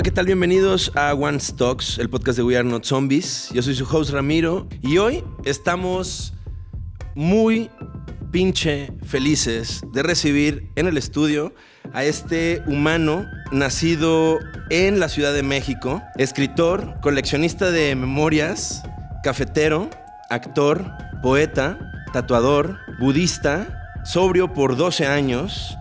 Hola, ¿qué tal? Bienvenidos a One Stocks, el podcast de We Are Not Zombies. Yo soy su host Ramiro y hoy estamos muy pinche felices de recibir en el estudio a este humano nacido en la Ciudad de México, escritor, coleccionista de memorias, cafetero, actor, poeta, tatuador, budista, sobrio por 12 años,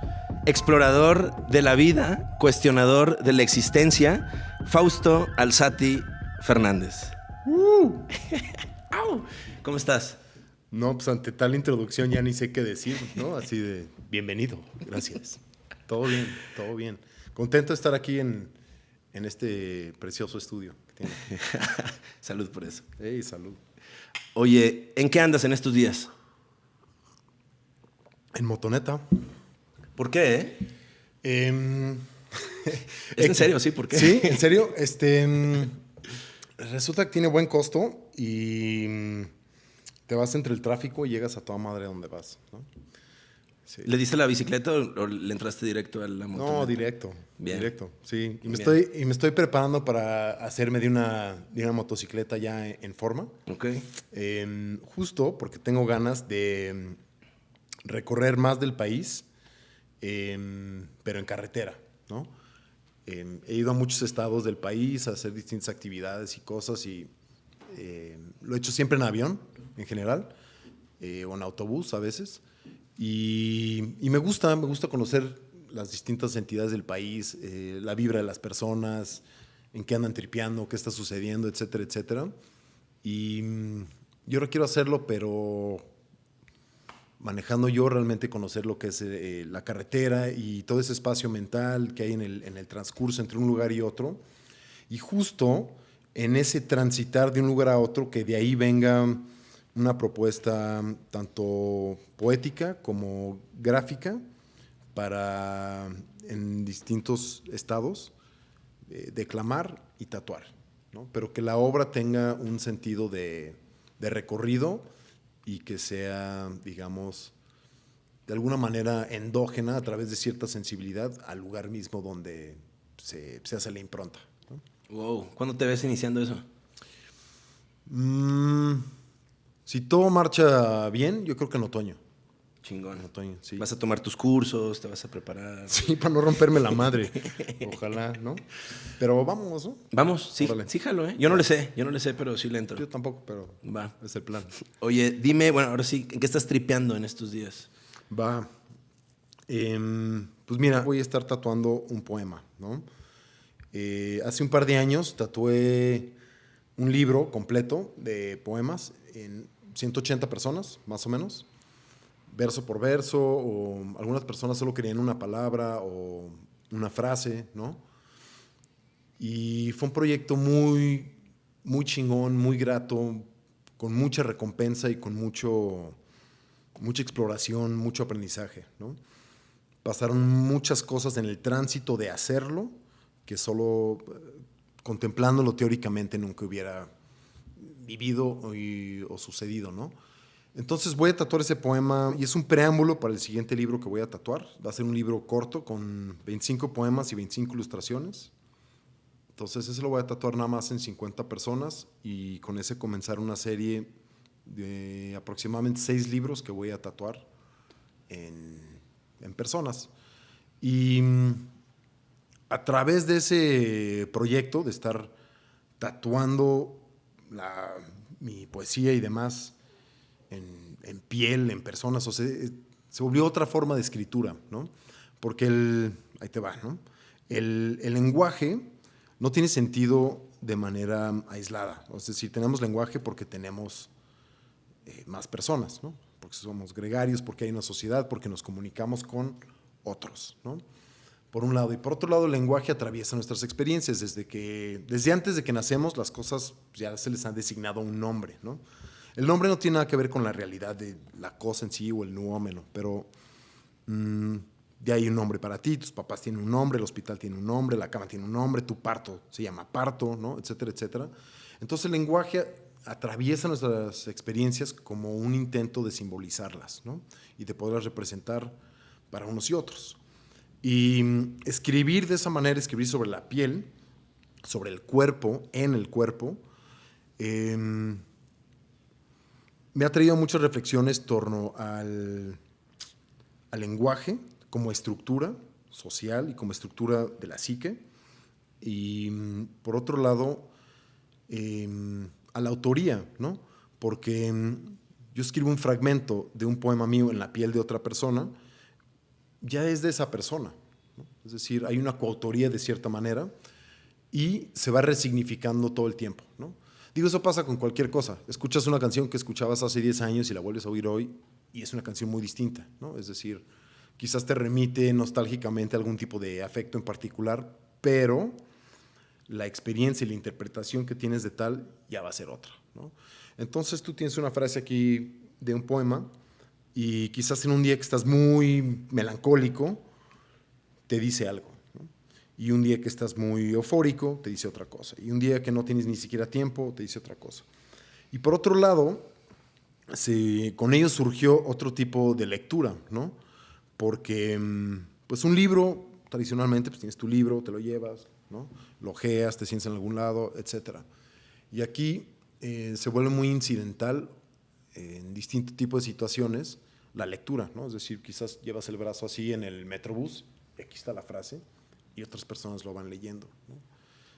explorador de la vida, cuestionador de la existencia, Fausto Alzati Fernández. ¿Cómo estás? No, pues ante tal introducción ya ni sé qué decir, ¿no? Así de, bienvenido, gracias. todo bien, todo bien. Contento de estar aquí en, en este precioso estudio. salud por eso. Hey, salud. Oye, ¿en qué andas en estos días? En motoneta. ¿Por qué? Eh? Em, ¿Es en serio? Sí, ¿por qué? Sí, en serio. Este, em, resulta que tiene buen costo y em, te vas entre el tráfico y llegas a toda madre donde vas. ¿no? ¿Le diste la bicicleta o le entraste directo a la moto? No, directo. Directo, sí. Y me, estoy, y me estoy preparando para hacerme de una, de una motocicleta ya en, forma. Ok. justo porque tengo ganas de recorrer más del país Em, pero en carretera, ¿no? Em, he ido a muchos estados del país a hacer distintas actividades y cosas y em, lo he hecho siempre en avión, en general, eh, o en autobús a veces. Y, me gusta, me gusta conocer las distintas entidades del país, eh, la vibra de las personas, en qué andan tripeando, qué está sucediendo, etcétera, etcétera. Y yo ahora quiero hacerlo, pero manejando yo realmente conocer lo que es eh, la carretera y todo ese espacio mental que hay en el, transcurso entre un lugar y otro. Y justo en ese transitar de un lugar a otro, que de ahí venga una propuesta tanto poética como gráfica para en distintos estados eh, declamar y tatuar, ¿no? pero que la obra tenga un sentido de recorrido y que sea, digamos, de alguna manera endógena a través de cierta sensibilidad al lugar mismo donde se, hace la impronta. Wow, ¿cuándo te ves iniciando eso? Mm, si todo marcha bien, yo creo que en otoño. Chingón. Otoño, sí. Vas a tomar tus cursos, te vas a preparar. Sí, para no romperme la madre. Ojalá, ¿no? Pero vamos, ¿no? Vamos, sí, sí jalo, ¿eh? Yo no le sé, yo no le sé, pero sí le entro. Yo tampoco, pero va. Es el plan. Oye, dime, bueno, ahora sí, ¿en qué estás tripeando en estos días? Va. Em, pues mira, voy a estar tatuando un poema, ¿no? Eh, hace un par de años tatué un libro completo de poemas en 180 personas, más o menos verso por verso, o algunas personas solo querían una palabra o una frase, ¿no? Y fue un proyecto muy, muy chingón, muy grato, con mucha recompensa y con mucho, mucha exploración, mucho aprendizaje, ¿no? Pasaron muchas cosas en el tránsito de hacerlo que solo eh, contemplándolo teóricamente nunca hubiera vivido o sucedido, ¿no? Entonces voy a tatuar ese poema y es un preámbulo para el siguiente libro que voy a tatuar. Va a ser un libro corto con 25 poemas y 25 ilustraciones. Entonces ese lo voy a tatuar nada más en 50 personas y con ese comenzar una serie de aproximadamente 6 libros que voy a tatuar en, personas. Y mm, a través de ese proyecto de estar tatuando mi poesía y demás, en, piel, en personas, o sea, eh, se volvió otra forma de escritura, ¿no? Porque el, ahí te va, ¿no? El, el lenguaje no tiene sentido de manera aislada, es decir, tenemos lenguaje porque tenemos eh, más personas, ¿no? Porque somos gregarios, porque hay una sociedad, porque nos comunicamos con otros, ¿no? Por un lado. Y por otro lado, el lenguaje atraviesa nuestras experiencias. Desde, que, desde antes de que nacemos, las cosas ya se les han designado un nombre, ¿no? El nombre no tiene nada que ver con la realidad de la cosa en sí o el nuómeno, pero mm, ya hay un nombre para ti, tus papás tienen un nombre, el hospital tiene un nombre, la cama tiene un nombre, tu parto se llama parto, ¿no? etcétera, etcétera. Entonces el lenguaje atraviesa nuestras experiencias como un intento de simbolizarlas ¿no? y de poderlas representar para unos y otros. Y mm, escribir de esa manera, escribir sobre la piel, sobre el cuerpo, en el cuerpo, em, me ha traído muchas reflexiones torno al, lenguaje como estructura social y como estructura de la psique. Y mm, por otro lado, em, a la autoría, ¿no? Porque em, yo escribo un fragmento de un poema mío en la piel de otra persona, ya es de esa persona. Es decir, hay una coautoría de cierta manera y se va resignificando todo el tiempo. ¿no? Digo, eso pasa con cualquier cosa. Escuchas una canción que escuchabas hace 10 años y la vuelves a oír hoy y es una canción muy distinta. ¿no? Es decir, quizás te remite nostálgicamente a algún tipo de afecto en particular, pero la experiencia y la interpretación que tienes de tal ya va a ser otra. ¿no? Entonces tú tienes una frase aquí de un poema y quizás en un día que estás muy melancólico, te dice algo. Y un día que estás muy eufórico, te dice otra cosa. Y un día que no tienes ni siquiera tiempo, te dice otra cosa. Y por otro lado, con ello surgió otro tipo de lectura, ¿no? Porque, mm, pues un libro, tradicionalmente, pues tienes tu libro, te lo llevas, ¿no? Lo ojeas, te sientes en algún lado, etc. Y aquí eh, se vuelve muy incidental en distintos tipos de situaciones la lectura, ¿no? Es decir, quizás llevas el brazo así en el metrobús, y aquí está la frase, y otras personas lo van leyendo.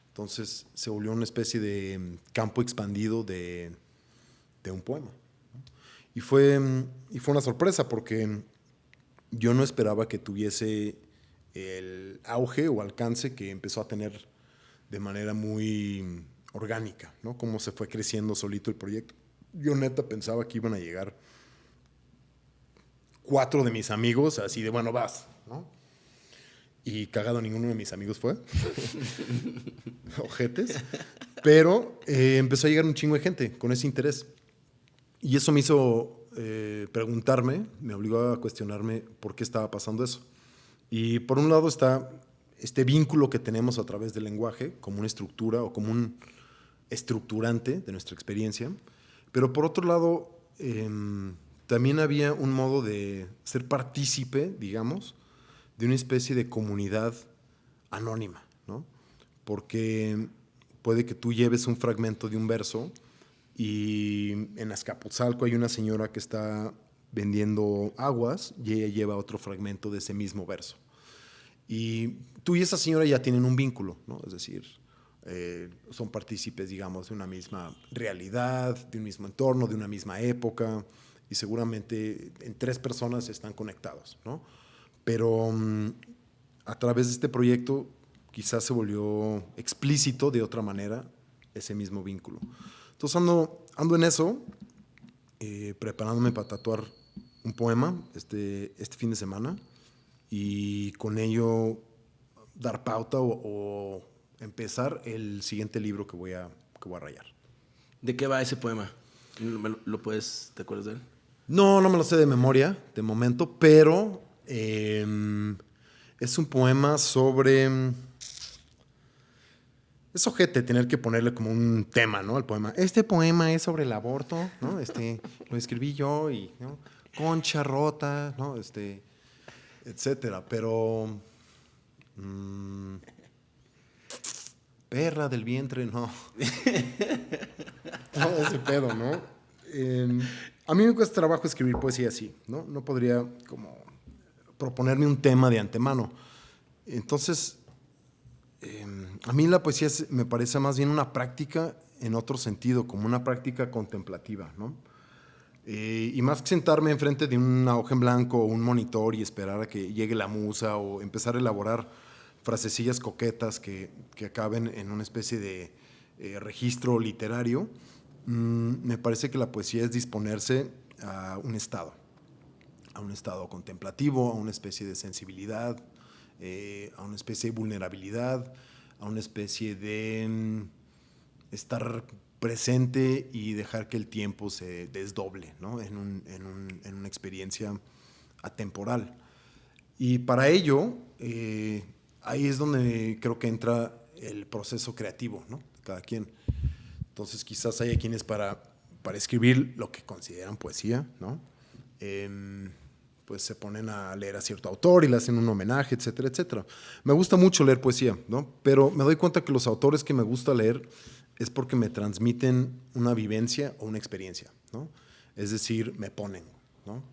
Entonces se volvió una especie de mm, campo expandido de, un poema. Y, fue, mm, y fue una sorpresa porque yo no esperaba que tuviese el auge o alcance que empezó a tener de manera muy orgánica, ¿no? Cómo se fue creciendo solito el proyecto. Yo neta pensaba que iban a llegar cuatro de mis amigos, así de, bueno, vas, ¿no? Y cagado ninguno de mis amigos fue. Ojetes. Pero eh, empezó a llegar un chingo de gente con ese interés. Y eso me hizo eh, preguntarme, me obligó a cuestionarme por qué estaba pasando eso. Y por un lado está este vínculo que tenemos a través del lenguaje como una estructura o como un estructurante de nuestra experiencia. Pero por otro lado, em, también había un modo de ser partícipe, digamos, de una especie de comunidad anónima, ¿no? Porque puede que tú lleves un fragmento de un verso y en Azcapotzalco hay una señora que está vendiendo aguas y ella lleva otro fragmento de ese mismo verso. Y tú y esa señora ya tienen un vínculo, ¿no? Es decir, eh, son partícipes, digamos, de una misma realidad, de un mismo entorno, de una misma época, y seguramente en tres personas están conectados, ¿no? Pero mm, a través de este proyecto quizás se volvió explícito de otra manera ese mismo vínculo. Entonces ando, ando en eso, eh, preparándome para tatuar un poema este, este fin de semana y con ello dar pauta o, empezar el siguiente libro que voy, a, que voy a rayar. ¿De qué va ese poema? ¿Lo puedes, te acuerdas de él? No, no me lo sé de memoria de momento, pero Em, es un poema sobre... Es ojete tener que ponerle como un tema, ¿no? Al poema. Este poema es sobre el aborto, ¿no? Este, lo escribí yo y. Concha rota, ¿no? Este, etcétera. Pero... Mm, perra del vientre, no. Todo ese pedo, ¿no? Em, a mí me cuesta trabajo escribir poesía así, ¿no? No podría como proponerme un tema de antemano. Entonces, em, a mí la poesía me parece más bien una práctica en otro sentido, como una práctica contemplativa. Eh, y más que sentarme enfrente de una hoja en blanco o un monitor y esperar a que llegue la musa o empezar a elaborar frasecillas coquetas que, que acaben en una especie de eh, registro literario, mm, me parece que la poesía es disponerse a un estado a un estado contemplativo, a una especie de sensibilidad, eh, a una especie de vulnerabilidad, a una especie de mm, estar presente y dejar que el tiempo se desdoble en, una experiencia atemporal. Y para ello, eh, ahí es donde creo que entra el proceso creativo, ¿no? Cada quien. Entonces quizás haya quienes para, para escribir lo que consideran poesía, ¿no? Em, pues se ponen a leer a cierto autor y le hacen un homenaje, etcétera, etcétera. Me gusta mucho leer poesía, ¿no? Pero me doy cuenta que los autores que me gusta leer es porque me transmiten una vivencia o una experiencia, ¿no? Es decir, me ponen, ¿no?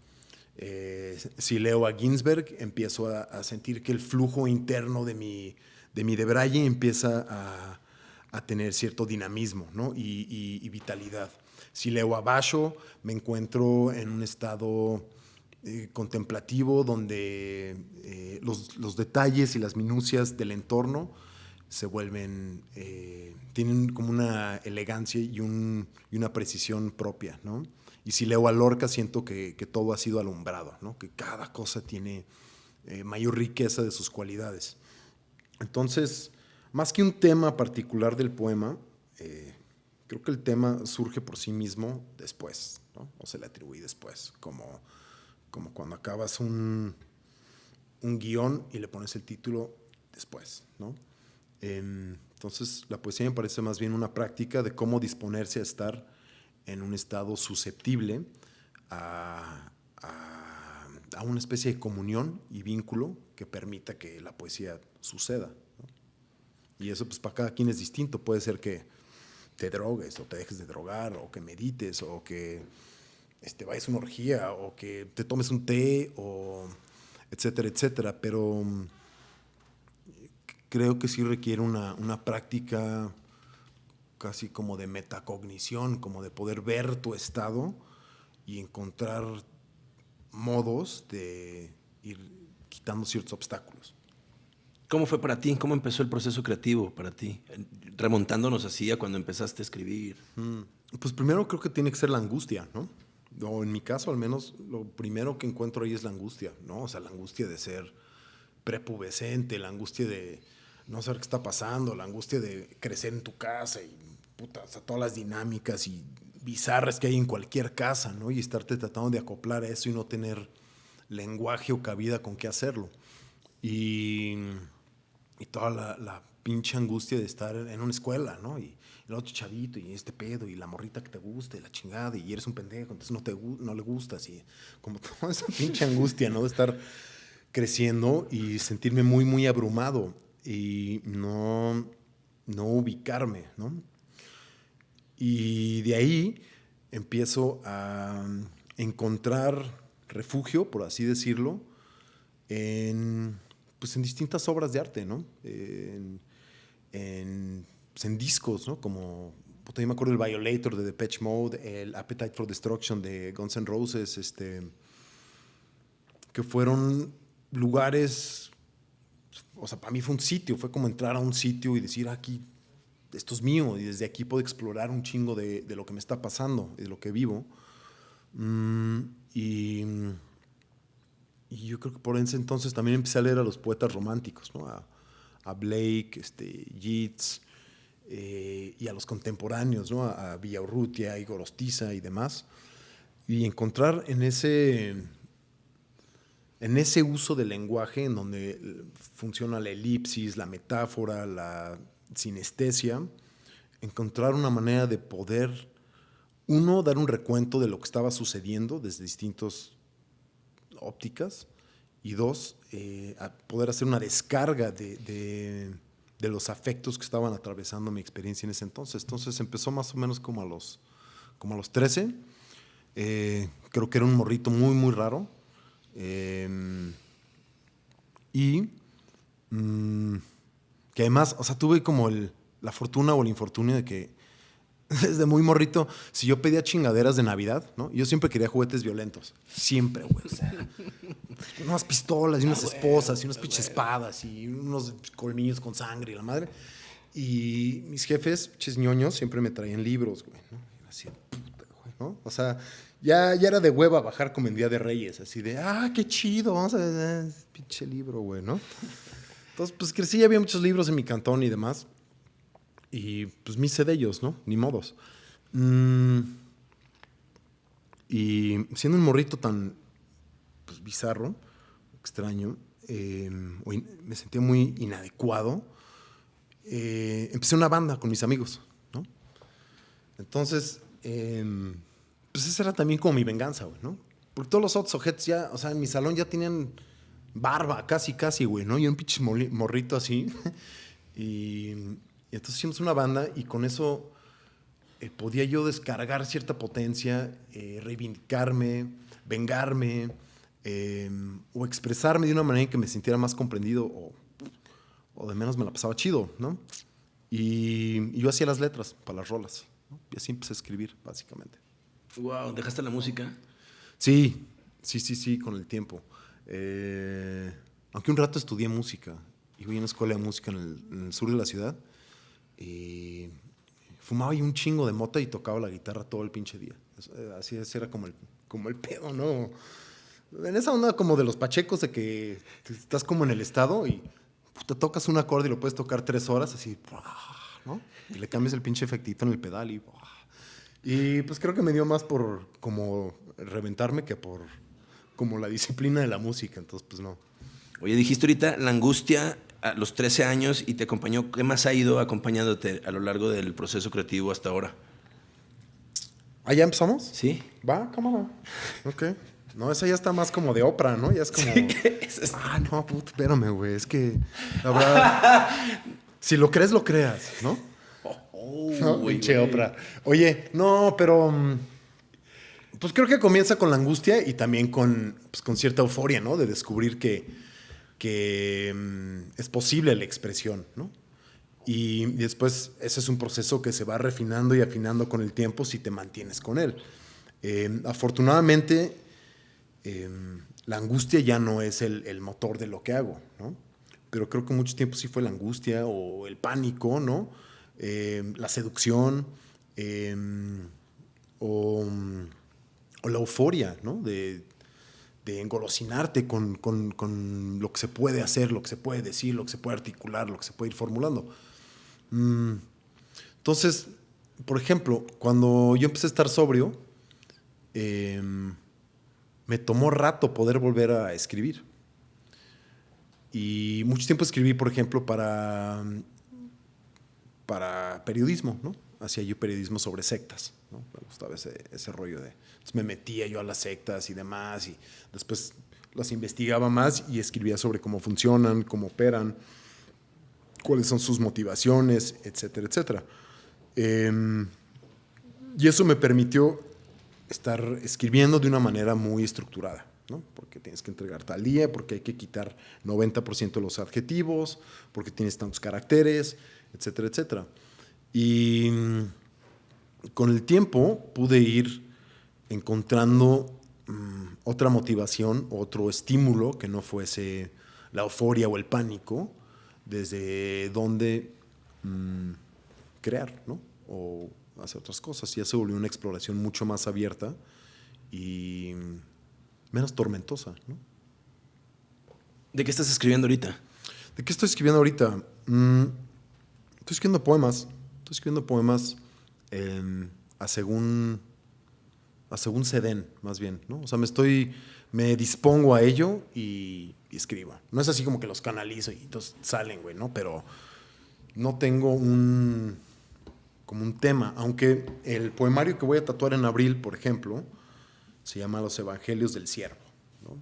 Eh, si leo a Ginsberg, empiezo a, sentir que el flujo interno de mi, de mi Debraye empieza a, a tener cierto dinamismo ¿no? y, y, vitalidad. Si leo a Basho, me encuentro en un estado eh, contemplativo donde eh, los, los, detalles y las minucias del entorno se vuelven, eh, tienen como una elegancia y, un, y, una precisión propia, ¿no? Y si leo a Lorca, siento que, todo ha sido alumbrado, ¿no? Que cada cosa tiene mayor riqueza de sus cualidades. Entonces, más que un tema particular del poema, creo que el tema surge por sí mismo después. O se le atribuye después, como como cuando acabas un, un guion y le pones el título después, ¿no? entonces, la poesía me parece más bien una práctica de cómo disponerse a estar en un estado susceptible a, a, una especie de comunión y vínculo que permita que la poesía suceda. Y eso, pues, para cada quien es distinto. Puede ser que te drogues o te dejes de drogar o que medites o que este, vayas a una orgía o que te tomes un té o etcétera, etcétera. Pero mm, creo que sí requiere una, una práctica casi como de metacognición, como de poder ver tu estado y encontrar modos de ir quitando ciertos obstáculos. ¿Cómo fue para ti? ¿Cómo empezó el proceso creativo para ti? Remontándonos así a cuando empezaste a escribir. Mm, pues primero creo que tiene que ser la angustia, ¿no? O en mi caso al menos, lo primero que encuentro ahí es la angustia, ¿no? O sea, la angustia de ser prepubescente, la angustia de no saber qué está pasando, la angustia de crecer en tu casa y puta, o sea, todas las dinámicas y bizarras que hay en cualquier casa, ¿no? Y estarte tratando de acoplar a eso y no tener lenguaje o cabida con qué hacerlo. Y, y toda la, la pinche angustia de estar en una escuela, ¿no? Y, el otro chavito y este pedo y la morrita que te gusta y la chingada y eres un pendejo, entonces no, te, no le gustas y como toda esa pinche angustia, ¿no? De estar creciendo y sentirme muy, muy abrumado y no, no ubicarme, ¿no? Y de ahí empiezo a encontrar refugio, por así decirlo, en, pues en distintas obras de arte, ¿no? En, pues, en discos, ¿no? Como, yo me acuerdo el Violator de Depeche Mode, el Appetite for Destruction de Guns N' Roses, este, que fueron lugares, o sea, para mí fue un sitio, fue como entrar a un sitio y decir, ah, aquí, esto es mío, y desde aquí puedo explorar un chingo de, de lo que me está pasando, de lo que vivo. Mm, y, y, yo creo que por ese entonces también empecé a leer a los poetas románticos, ¿no? A, a Blake, este, Yeats, eh, y a los contemporáneos, ¿no? a, a Villaurrutia, Igor Ostiza y demás, y encontrar en ese, en ese uso del lenguaje en donde funciona la elipsis, la metáfora, la sinestesia, encontrar una manera de poder, uno, dar un recuento de lo que estaba sucediendo desde distintas ópticas, y dos, eh, poder hacer una descarga de de los afectos que estaban atravesando mi experiencia en ese entonces. Entonces empezó más o menos como a los, como a los 13. Eh, creo que era un morrito muy, muy raro. Em, y mm, que además, o sea, tuve como la fortuna o el infortunio de que desde muy morrito, si yo pedía chingaderas de Navidad, ¿no? Yo siempre quería juguetes violentos. Siempre, güey. O sea, unas pistolas y unas ah, esposas y unas pinches espadas y unos colmillos con sangre y la madre. Y mis jefes, pinches ñoños, siempre me traían libros, güey, ¿no? así, puta, güey, ¿no? O sea, ya, ya era de hueva bajar como en Día de Reyes, así de, ah, qué chido, vamos a ver, pinche libro, güey, ¿no? Entonces, pues crecí, había muchos libros en mi cantón y demás. Y pues me hice de ellos, ¿no? Ni modos. Mm, y siendo un morrito tan pues, bizarro, extraño, em, me sentía muy inadecuado, eh, empecé una banda con mis amigos, ¿no? Entonces, em, pues esa era también como mi venganza, ¿no? Porque todos los otros ojetes ya, o sea, en mi salón ya tenían barba, casi, casi, güey, ¿no? Y un pinche morrito así. y, y entonces hicimos una banda y con eso eh, podía yo descargar cierta potencia, eh, reivindicarme, vengarme, eh, o expresarme de una manera en que me sintiera más comprendido o, o de menos me la pasaba chido, ¿no? Y, y yo hacía las letras para las rolas, ¿no? Y así empecé a escribir, básicamente. Wow, ¿dejaste la música? Sí, sí, sí, sí, con el tiempo. Eh, aunque un rato estudié música. Iba a una escuela de música en el, en el sur de la ciudad. Y fumaba ahí un chingo de mota y tocaba la guitarra todo el pinche día. Eh, Así ese era como el, como el pedo, ¿no? En esa onda como de los pachecos de que estás como en el estado y te tocas un acorde y lo puedes tocar tres horas así, ¿no? Y le cambias el pinche efectito en el pedal y... Y pues creo que me dio más por como reventarme que por como la disciplina de la música, entonces pues no. Oye, dijiste ahorita la angustia a los 13 años y te acompañó. ¿Qué más ha ido acompañándote a lo largo del proceso creativo hasta ahora? ¿Ah, ya empezamos? Sí. Va, cámara. Ok. No, esa ya está más como de Oprah, ¿no? Ya es como... Ah, no, puta, espérame, güey. Es que, la verdad, si lo crees, lo creas, ¿no? Oh, ¿no? güey. Oprah. Oye, no, pero. mm, Pues creo que comienza con la angustia y también con, pues, con cierta euforia, ¿no? De descubrir que, que mm, es posible la expresión, ¿no? Y después ese es un proceso que se va refinando y afinando con el tiempo si te mantienes con él. Eh, afortunadamente, eh, la angustia ya no es el, motor de lo que hago, ¿no? Pero creo que mucho tiempo sí fue la angustia o el pánico, ¿no? Eh, la seducción o, o la euforia, ¿no? De, de engolosinarte con, con- con lo que se puede hacer, lo que se puede decir, lo que se puede articular, lo que se puede ir formulando. Mm, Entonces, por ejemplo, cuando yo empecé a estar sobrio, eh, me tomó rato poder volver a escribir. Y mucho tiempo escribí, por ejemplo, para, para periodismo, ¿no? Hacía yo periodismo sobre sectas, ¿no? Me gustaba ese, ese rollo de... Entonces me metía yo a las sectas y demás, y después las investigaba más y escribía sobre cómo funcionan, cómo operan, cuáles son sus motivaciones, etcétera, etcétera. Em, y eso me permitió estar escribiendo de una manera muy estructurada, ¿no? Porque tienes que entregar tal día, porque hay que quitar 90% de los adjetivos, porque tienes tantos caracteres, etcétera, etcétera. Y mm, con el tiempo pude ir encontrando mm, otra motivación, otro estímulo que no fuese la euforia o el pánico, desde donde mm, crear, ¿no? O hacer otras cosas. Ya se volvió una exploración mucho más abierta y menos tormentosa, ¿no? ¿De qué estás escribiendo ahorita? ¿De qué estoy escribiendo ahorita? Mm, estoy escribiendo poemas. Estoy escribiendo poemas em, a según según se den, más bien, ¿no? O sea, me estoy, me dispongo a ello y, y escribo. No es así como que los canalizo y entonces salen, güey, ¿no? Pero no tengo un, como un tema, aunque el poemario que voy a tatuar en abril, por ejemplo, se llama Los Evangelios del Siervo, ¿no?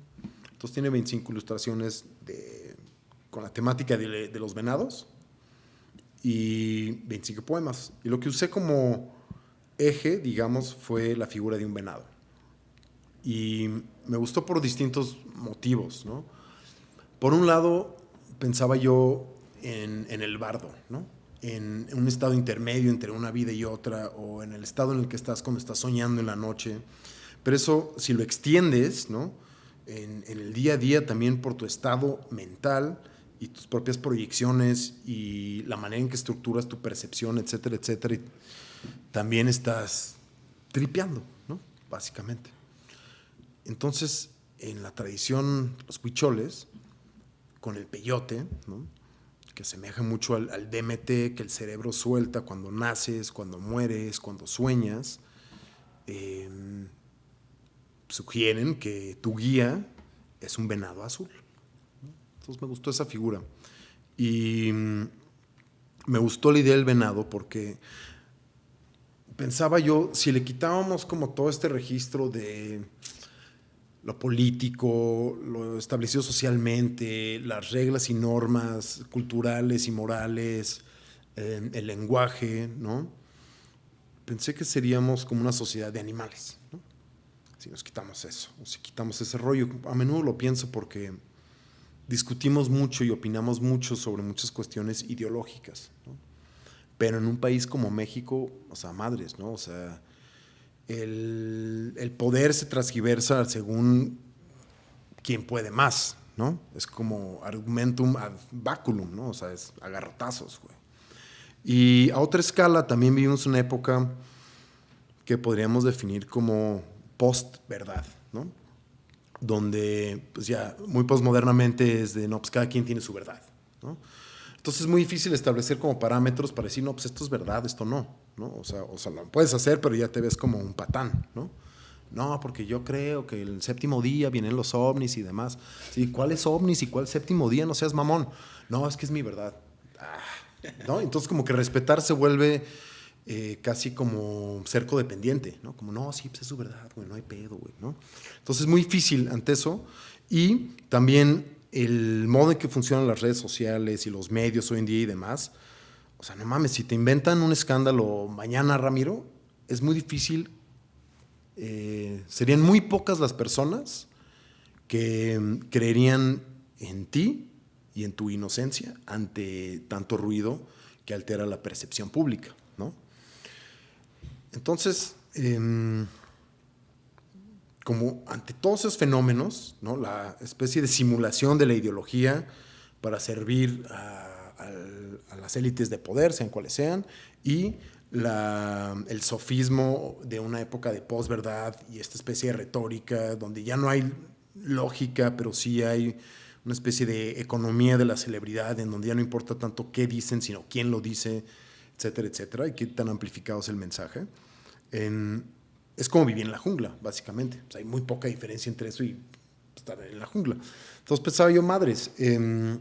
Entonces tiene 25 ilustraciones de, con la temática de los venados y 25 poemas. Y lo que usé como eje, digamos, fue la figura de un venado. Y me gustó por distintos motivos, ¿no? Por un lado, pensaba yo en, el bardo, ¿no? En, un estado intermedio entre una vida y otra, o en el estado en el que estás cuando estás soñando en la noche. Pero eso, si lo extiendes, ¿no? En el día a día también por tu estado mental y tus propias proyecciones y la manera en que estructuras tu percepción, etcétera, etcétera, y también estás tripeando, ¿no? Básicamente. Entonces, en la tradición, los huicholes, con el peyote, que asemeja mucho al, DMT que el cerebro suelta cuando naces, cuando mueres, cuando sueñas, eh, sugieren que tu guía es un venado azul. Entonces me gustó esa figura. Y mm, me gustó la idea del venado porque pensaba yo, si le quitábamos como todo este registro de lo político, lo establecido socialmente, las reglas y normas culturales y morales, eh, el lenguaje, ¿no? Pensé que seríamos como una sociedad de animales, ¿no? Si nos quitamos eso, o si quitamos ese rollo. A menudo lo pienso porque discutimos mucho y opinamos mucho sobre muchas cuestiones ideológicas. Pero en un país como México, o sea, madres, ¿no? O sea, el, poder se transgiversa según quien puede más, ¿no? Es como argumentum ad baculum, ¿no? O sea, es agarrotazos, güey. Y a otra escala también vivimos una época que podríamos definir como post-verdad. Donde, pues ya, muy postmodernamente es de, no, pues cada quien tiene su verdad, ¿no? Entonces es muy difícil establecer como parámetros para decir, no, pues esto es verdad, esto no, ¿no? O sea, o sea, lo puedes hacer, pero ya te ves como un patán, ¿no? No, porque yo creo que el séptimo día vienen los ovnis y demás. Sí, ¿cuál es ovnis y cuál séptimo día? No seas mamón. No, es que es mi verdad. Ah, ¿no? Entonces como que respetar se vuelve eh, casi como ser codependiente, ¿no? Como, no, sí, pues es su verdad, güey, no hay pedo, güey, ¿no? Entonces es muy difícil ante eso. Y también el modo en que funcionan las redes sociales y los medios hoy en día y demás, o sea, no mames, si te inventan un escándalo mañana, Ramiro, es muy difícil, eh, serían muy pocas las personas que mm, creerían en ti y en tu inocencia ante tanto ruido que altera la percepción pública. Entonces, em, como ante todos esos fenómenos, ¿no? la especie de simulación de la ideología para servir a, las élites de poder, sean cuales sean, y el sofismo de una época de posverdad y esta especie de retórica donde ya no hay lógica, pero sí hay una especie de economía de la celebridad en donde ya no importa tanto qué dicen, sino quién lo dice, etcétera, etcétera, y qué tan amplificado es el mensaje. En, es como vivir en la jungla, básicamente. hay muy poca diferencia entre eso y estar en la jungla. Entonces pensaba yo, madres, em,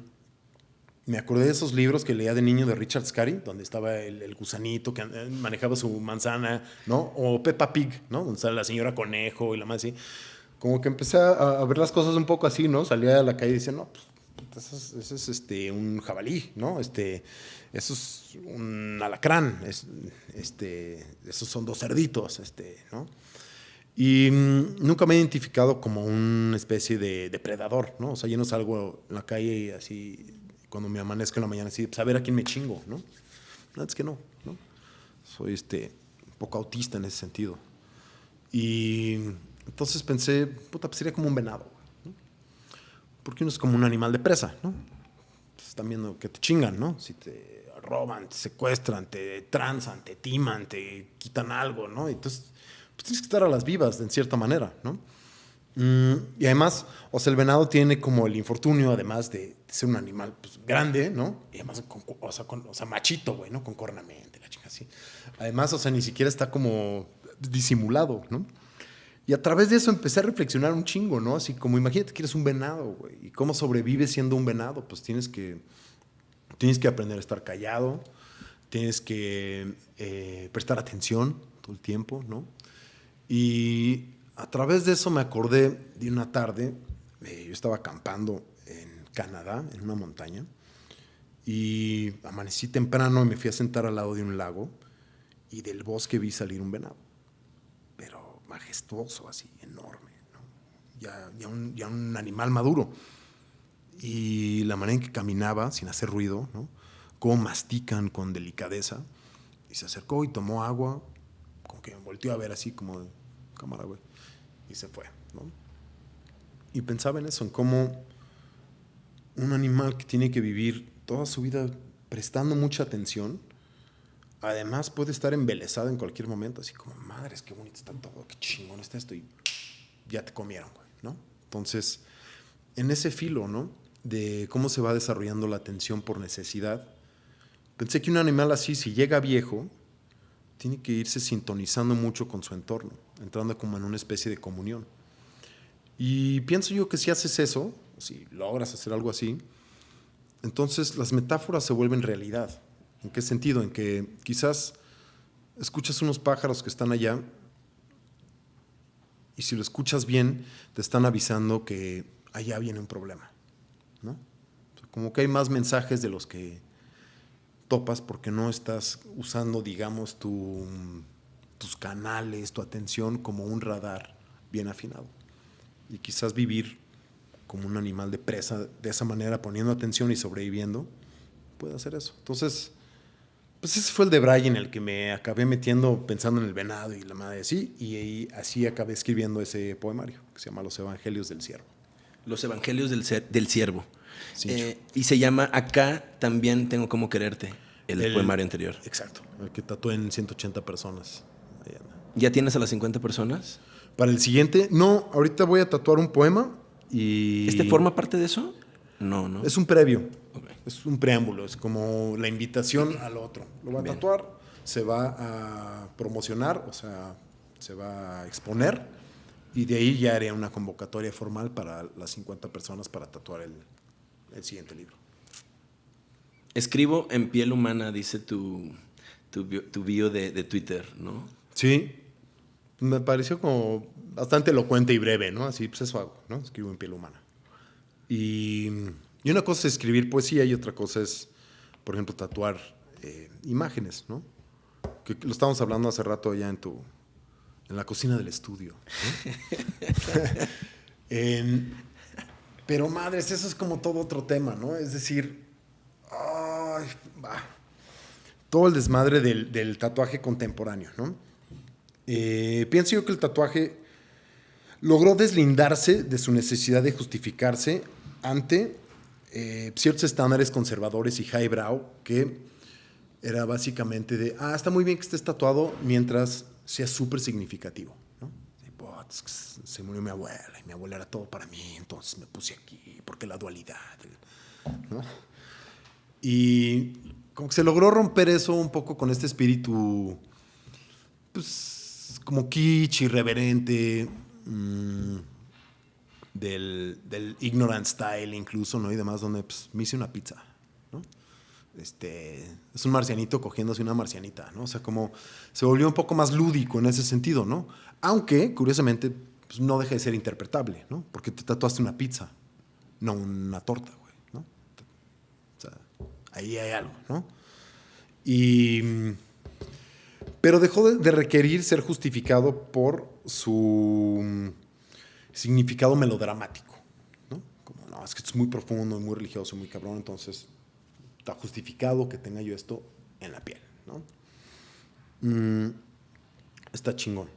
me acordé de esos libros que leía de niño de Richard Scarry, donde estaba el, gusanito que eh, manejaba su manzana, ¿no? O Peppa Pig, ¿no? Donde estaba la señora Conejo y la más así. Como que empecé a, ver las cosas un poco así, ¿no? Salía a la calle y decía, no, pues, eso es, este, un jabalí, ¿no? Este, eso es un alacrán, es, este, esos son dos cerditos, este, ¿no? Y mm, nunca me he identificado como una especie de depredador, ¿no? O sea, yo no salgo en la calle y así, cuando me amanezco en la mañana, así, pues a ver a quién me chingo, ¿no? No, es que no, ¿no? Soy este, un poco autista en ese sentido. Y entonces pensé, puta, pues sería como un venado. Porque uno es como un animal de presa, ¿no? Están viendo que te chingan, ¿no? Si te roban, te secuestran, te transan, te timan, te quitan algo, ¿no? Entonces, pues tienes que estar a las vivas, en cierta manera, ¿no? Mm, y además, o sea, el venado tiene como el infortunio, además de, ser un animal pues, grande, ¿no? Y además, o, sea, o, sea, machito, güey, ¿no? Con cornamente, la chica así. Además, o sea, ni siquiera está como disimulado, ¿no? Y a través de eso empecé a reflexionar un chingo, ¿no? Así como, imagínate que eres un venado, güey. ¿Y cómo sobrevives siendo un venado? Pues tienes que Tienes que aprender a estar callado, tienes que eh, prestar atención todo el tiempo, ¿no? Y a través de eso me acordé de una tarde, eh, yo estaba acampando en Canadá, en una montaña, y amanecí temprano y me fui a sentar al lado de un lago y del bosque vi salir un venado, majestuoso, así, enorme, ¿no? ya, ya, un, ya un animal maduro y la manera en que caminaba sin hacer ruido, ¿no? cómo mastican con delicadeza. Y se acercó y tomó agua, como que me volteó a ver así como de cámara, güey. Y se fue, ¿no? Y pensaba en eso, en cómo un animal que tiene que vivir toda su vida prestando mucha atención, además puede estar embelesado en cualquier momento, así como, madres, qué bonito está todo, qué chingón está esto, y ya te comieron, güey, ¿no? Entonces, en ese filo, ¿no? de cómo se va desarrollando la atención por necesidad. Pensé que un animal así, si llega viejo, tiene que irse sintonizando mucho con su entorno, entrando como en una especie de comunión. Y pienso yo que si haces eso, si logras hacer algo así, entonces las metáforas se vuelven realidad. ¿En qué sentido? En que quizás escuchas unos pájaros que están allá Y si lo escuchas bien, te están avisando que allá viene un problema. ¿no? como que hay más mensajes de los que topas porque no estás usando, digamos, tu, tus canales, tu atención como un radar bien afinado. Y quizás vivir como un animal de presa de esa manera, poniendo atención y sobreviviendo, puede hacer eso. Entonces, pues ese fue el de Brian, el que me acabé metiendo pensando en el venado y la madre así, y así acabé escribiendo ese poemario que se llama Los Evangelios del Siervo. Los Evangelios del, del Siervo. Eh, y se llama Acá también tengo como quererte, el, poemario anterior. Exacto, el que tatué en 180 personas. ¿Ya tienes a las 50 personas? Para el siguiente, no, ahorita voy a tatuar un poema y... ¿Este forma parte de eso? No, no. Es un previo, es un preámbulo, es como la invitación al otro. Lo va a tatuar, se va a promocionar, o sea, se va a exponer y de ahí ya haré una convocatoria formal para las 50 personas para tatuar el, el siguiente libro. Escribo en piel humana, dice tu, tu, bio de, Twitter, ¿no? Sí, me pareció como bastante elocuente y breve, ¿no? Así, pues eso hago, ¿no? Escribo en piel humana. Y, y una cosa es escribir poesía y otra cosa es, por ejemplo, tatuar eh, imágenes, ¿no? Que lo estábamos hablando hace rato ya en tu, en la cocina del estudio. pero madres, eso es como todo otro tema, ¿no? Es decir, todo el desmadre del, tatuaje contemporáneo, ¿no? Eh, pienso yo que el tatuaje logró deslindarse de su necesidad de justificarse ante eh, ciertos estándares conservadores y highbrow que era básicamente de, ah, está muy bien que estés tatuado mientras sea súper significativo se murió mi abuela y mi abuela era todo para mí, entonces me puse aquí, porque la dualidad. Y como que se logró romper eso un poco con este espíritu, pues, como kitsch, irreverente, mm, del, del, ignorant style incluso, ¿no? Y demás, donde pues, me hice una pizza, ¿no? Este, es un marcianito cogiéndose una marcianita, ¿no? O sea, como se volvió un poco más lúdico en ese sentido, ¿no? Aunque, curiosamente, pues, no deja de ser interpretable, ¿no? Porque te tatuaste una pizza, no una torta, güey, ¿no? O sea, ahí hay algo, ¿no? Y, pero dejó de, requerir ser justificado por su significado melodramático, ¿no? Como, no, es que es muy profundo, muy religioso, muy cabrón, entonces está justificado que tenga yo esto en la piel, ¿no? Mm, está chingón.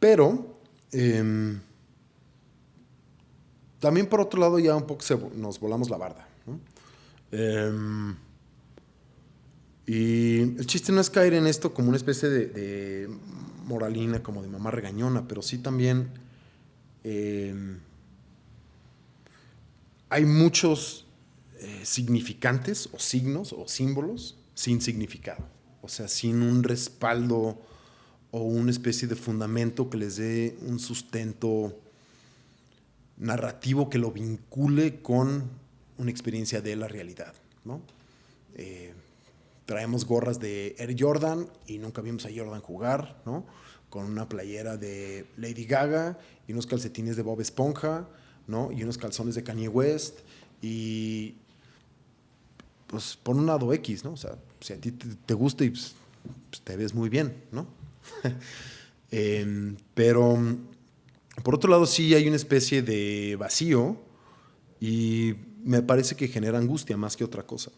Pero em, también por otro lado ya un poco nos volamos la barda. Em, y el chiste no es caer en esto como una especie de, moralina, como de mamá regañona, pero sí también em, hay muchos eh, significantes o signos o símbolos sin significado, o sea, sin un respaldo o una especie de fundamento que les dé un sustento narrativo que lo vincule con una experiencia de la realidad. ¿no? Eh, traemos gorras de Air Jordan y nunca vimos a Jordan jugar, ¿no? con una playera de Lady Gaga y unos calcetines de Bob Esponja ¿no? y unos calzones de Kanye West y pues por un lado X, ¿no? O sea, si a ti te, gusta y pues, pues, te ves muy bien, ¿no? Em, pero por otro lado sí hay una especie de vacío y me parece que genera angustia más que otra cosa.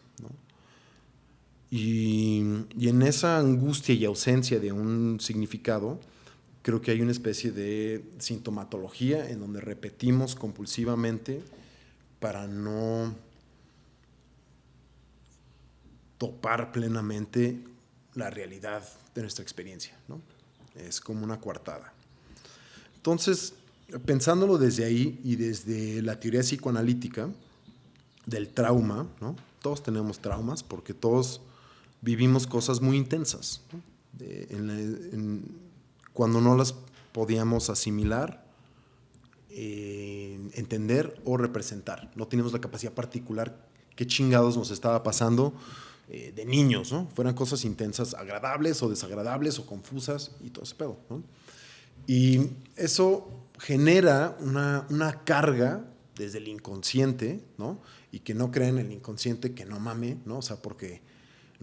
Y, en esa angustia y ausencia de un significado, creo que hay una especie de sintomatología en donde repetimos compulsivamente para no topar plenamente la realidad de nuestra experiencia. ¿no? Es como una coartada. Entonces, pensándolo desde ahí y desde la teoría psicoanalítica del trauma, ¿no? todos tenemos traumas porque todos vivimos cosas muy intensas. cuando no las podíamos asimilar, eh, entender o representar. No teníamos la capacidad particular qué chingados nos estaba pasando eh, de niños, ¿no? Fueran cosas intensas, agradables o desagradables o confusas y todo ese pedo, ¿no? Y eso genera una, una carga desde el inconsciente, ¿no? Y que no crean en el inconsciente, que no mame, ¿no? O sea, porque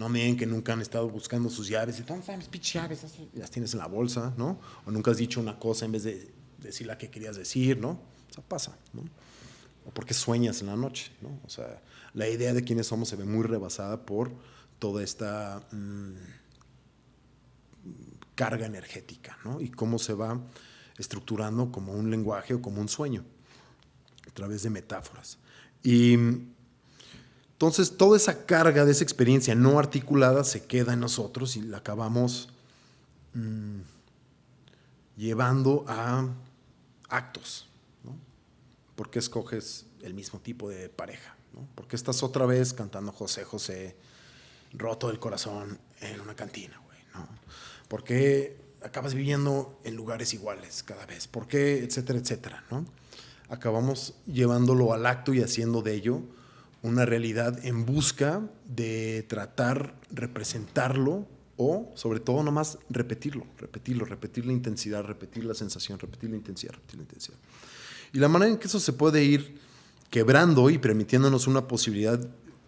no me que nunca han estado buscando sus llaves. ¿Dónde están mis pinches llaves? Las tienes en la bolsa, ¿no? O nunca has dicho una cosa en vez de decir la que querías decir, ¿no? O sea, pasa, ¿no? O porque sueñas en la noche, ¿no? O sea, la idea de quiénes somos se ve muy rebasada por toda esta mm, carga energética, ¿no? Y cómo se va estructurando como un lenguaje o como un sueño, a través de metáforas. Y entonces toda esa carga de esa experiencia no articulada se queda en nosotros y la acabamos mm, llevando a actos. ¿no? ¿Por qué escoges el mismo tipo de pareja? ¿no? ¿Por qué estás otra vez cantando José José roto del corazón en una cantina? Güey, ¿no? ¿Por qué acabas viviendo en lugares iguales cada vez? ¿Por qué? Etcétera, etcétera. ¿no? Acabamos llevándolo al acto y haciendo de ello una realidad en busca de tratar representarlo o sobre todo nomás repetirlo, repetirlo, repetir la intensidad, repetir la sensación, repetir la intensidad, repetir la intensidad. Y la manera en que eso se puede ir quebrando y permitiéndonos una posibilidad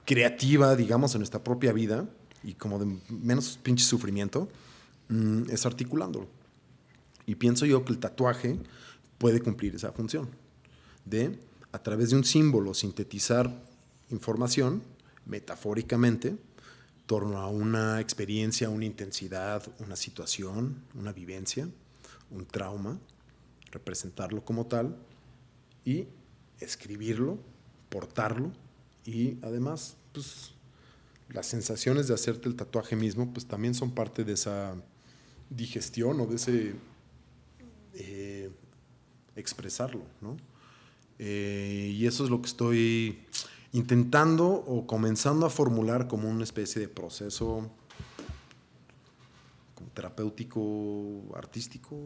creativa, digamos, en nuestra propia vida y como de menos pinche sufrimiento, mm, es articulándolo. Y pienso yo que el tatuaje puede cumplir esa función de, a través de un símbolo, sintetizar información metafóricamente torno a una experiencia, una intensidad, una situación, una vivencia, un trauma, representarlo como tal y escribirlo, portarlo y además pues, las sensaciones de hacerte el tatuaje mismo pues también son parte de esa digestión o de ese eh, expresarlo, ¿no? Eh, y eso es lo que estoy intentando o comenzando a formular como una especie de proceso terapéutico, artístico,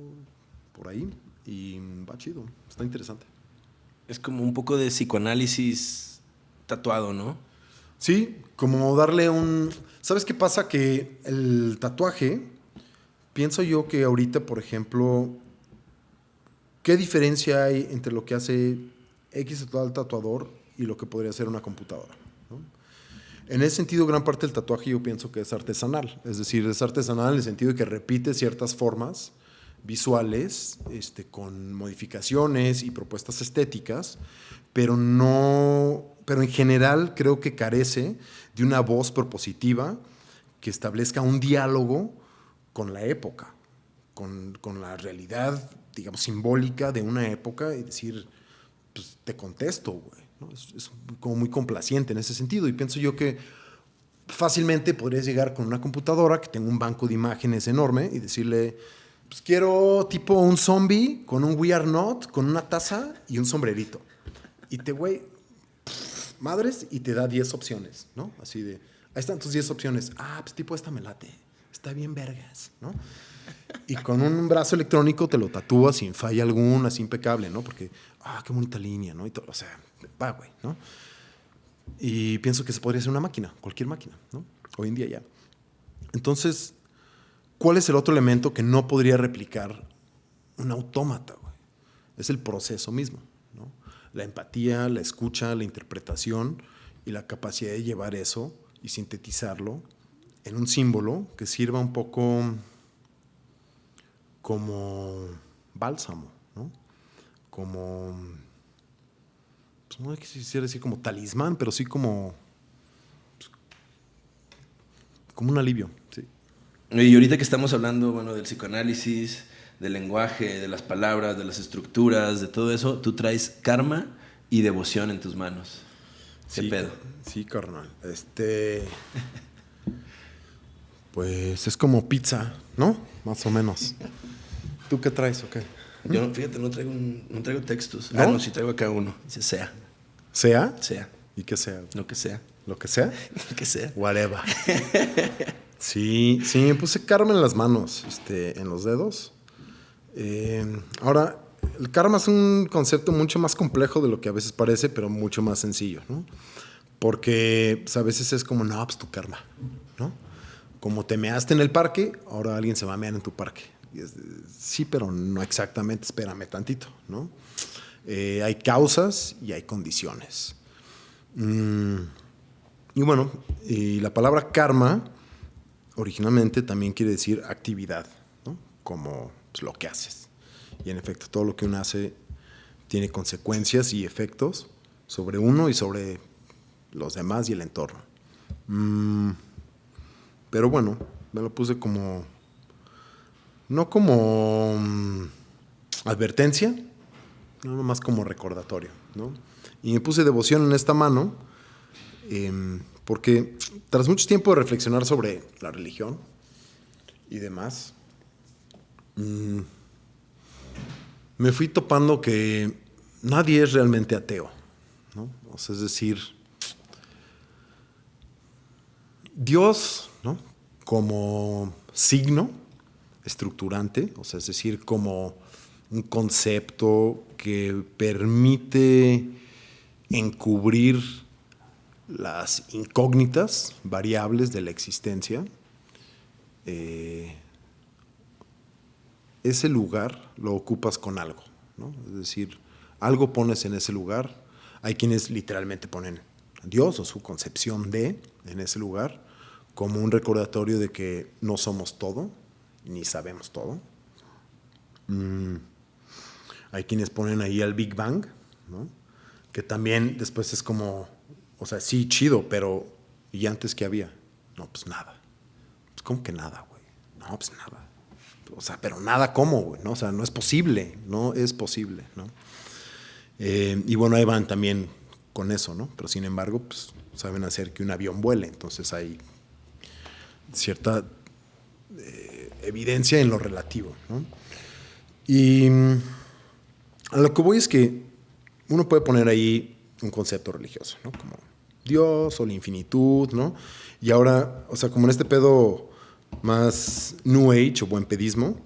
por ahí. Y va chido, está interesante. Es como un poco de psicoanálisis tatuado, ¿no? Sí, como darle un... ¿Sabes qué pasa? Que el tatuaje, pienso yo que ahorita, por ejemplo, ¿qué diferencia hay entre lo que hace X tatuador y lo que podría ser una computadora. En ese sentido, gran parte del tatuaje yo pienso que es artesanal, es decir, es artesanal en el sentido de que repite ciertas formas visuales este, con modificaciones y propuestas estéticas, pero no, pero en general creo que carece de una voz propositiva que establezca un diálogo con la época, con, con la realidad, digamos, simbólica de una época y decir, pues te contesto, güey. Es, como muy complaciente en ese sentido. Y pienso yo que fácilmente podrías llegar con una computadora que tenga un banco de imágenes enorme y decirle, pues quiero tipo un zombie con un We Are Not, con una taza y un sombrerito. Y te, güey, madres, y te da 10 opciones, ¿no? Así de, ahí están tus 10 opciones. Ah, pues tipo esta me late. Está bien vergas, ¿no? Y con un brazo electrónico te lo tatúas sin falla alguna, es impecable, ¿no? Porque, ah, qué bonita línea, ¿no? Y todo, o sea, va, güey, ¿no? Y pienso que se podría hacer una máquina, cualquier máquina, ¿no? Hoy en día ya. Entonces, ¿cuál es el otro elemento que no podría replicar un autómata, güey? Es el proceso mismo, ¿no? La empatía, la escucha, la interpretación y la capacidad de llevar eso y sintetizarlo en un símbolo que sirva un poco como bálsamo, ¿no? Como pues, no quisiera decir como talismán, pero sí como, pues, como un alivio. Sí. Y ahorita que estamos hablando bueno, del psicoanálisis, del lenguaje, de las palabras, de las estructuras, de todo eso, tú traes karma y devoción en tus manos. ¿Qué sí, pedo? Sí, carnal. Este. Pues es como pizza, ¿no? Más o menos. ¿Tú qué traes o qué? Yo, fíjate, no traigo, no traigo textos. Ah, no, sí traigo acá uno. Dice sea. ¿Sea? Sea. ¿Y qué sea? Lo que sea. ¿Lo que sea? Lo que sea. Whatever. sí, sí, me puse karma en las manos, este, en los dedos. Eh, ahora, el karma es un concepto mucho más complejo de lo que a veces parece, pero mucho más sencillo, ¿no? Porque pues, a veces es como, no, pues tu karma, ¿no? Como te measte en el parque, ahora alguien se va a mear en tu parque sí, pero no exactamente, espérame tantito, ¿no? Eh, hay causas y hay condiciones. Mm, y bueno, la palabra karma originalmente también quiere decir actividad, ¿no? como pues, lo que haces. Y en efecto, todo lo que uno hace tiene consecuencias y efectos sobre uno y sobre los demás y el entorno. Mm, pero bueno, me lo puse como, no como mm, advertencia, no más como recordatorio. ¿no? Y me puse devoción en esta mano, em, porque tras mucho tiempo de reflexionar sobre la religión y demás, mm, me fui topando que nadie es realmente ateo. ¿no? Es decir, Dios, ¿no? como signo estructurante, o sea, es decir, como un concepto que permite encubrir las incógnitas variables de la existencia, eh, ese lugar lo ocupas con algo, ¿no? es decir, algo pones en ese lugar, hay quienes literalmente ponen a Dios o su concepción de en ese lugar como un recordatorio de que no somos todo, ni sabemos todo. Mm. Hay quienes ponen ahí al Big Bang, ¿no? que también después es como, o sea, sí, chido, pero ¿y antes qué había? No, pues nada. Pues ¿cómo que nada, güey? No, pues nada. O sea, pero nada cómo, güey, ¿no? O sea, no es posible, no es posible, ¿no? Eh, y bueno, ahí van también con eso, ¿no? Pero sin embargo, pues saben hacer que un avión vuele, entonces hay cierta eh, evidencia en lo relativo, ¿no? Y a lo que voy es que uno puede poner ahí un concepto religioso, ¿no? Como Dios o la infinitud, ¿no? Y ahora, o sea, como en este pedo más New Age o buen pedismo,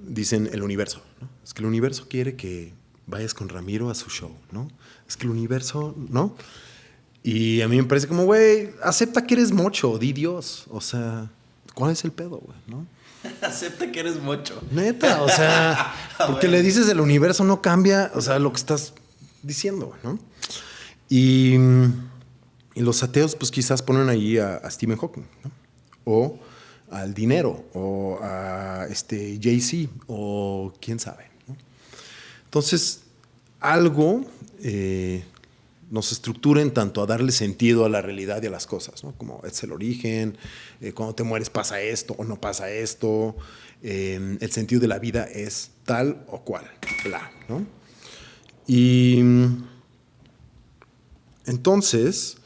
dicen el universo, ¿no? Es que el universo quiere que vayas con Ramiro a su show, ¿no? Es que el universo, ¿no? Y a mí me parece como, güey, acepta que eres mocho, di Dios. O sea, ¿cuál es el pedo, güey, no? Acepta que eres mocho. Neta, o sea, porque le dices el universo no cambia, o sea, lo que estás diciendo, ¿no? Y, los ateos, pues quizás ponen ahí a, Stephen Hawking, ¿no? O al dinero, o a este Jay-Z, o quién sabe. ¿no? Entonces, algo eh, nos estructura en tanto a darle sentido a la realidad y a las cosas, ¿no? Como es el origen, eh, cuando te mueres pasa esto o no pasa esto, eh, el sentido de la vida es tal o cual, bla, ¿no? Y entonces,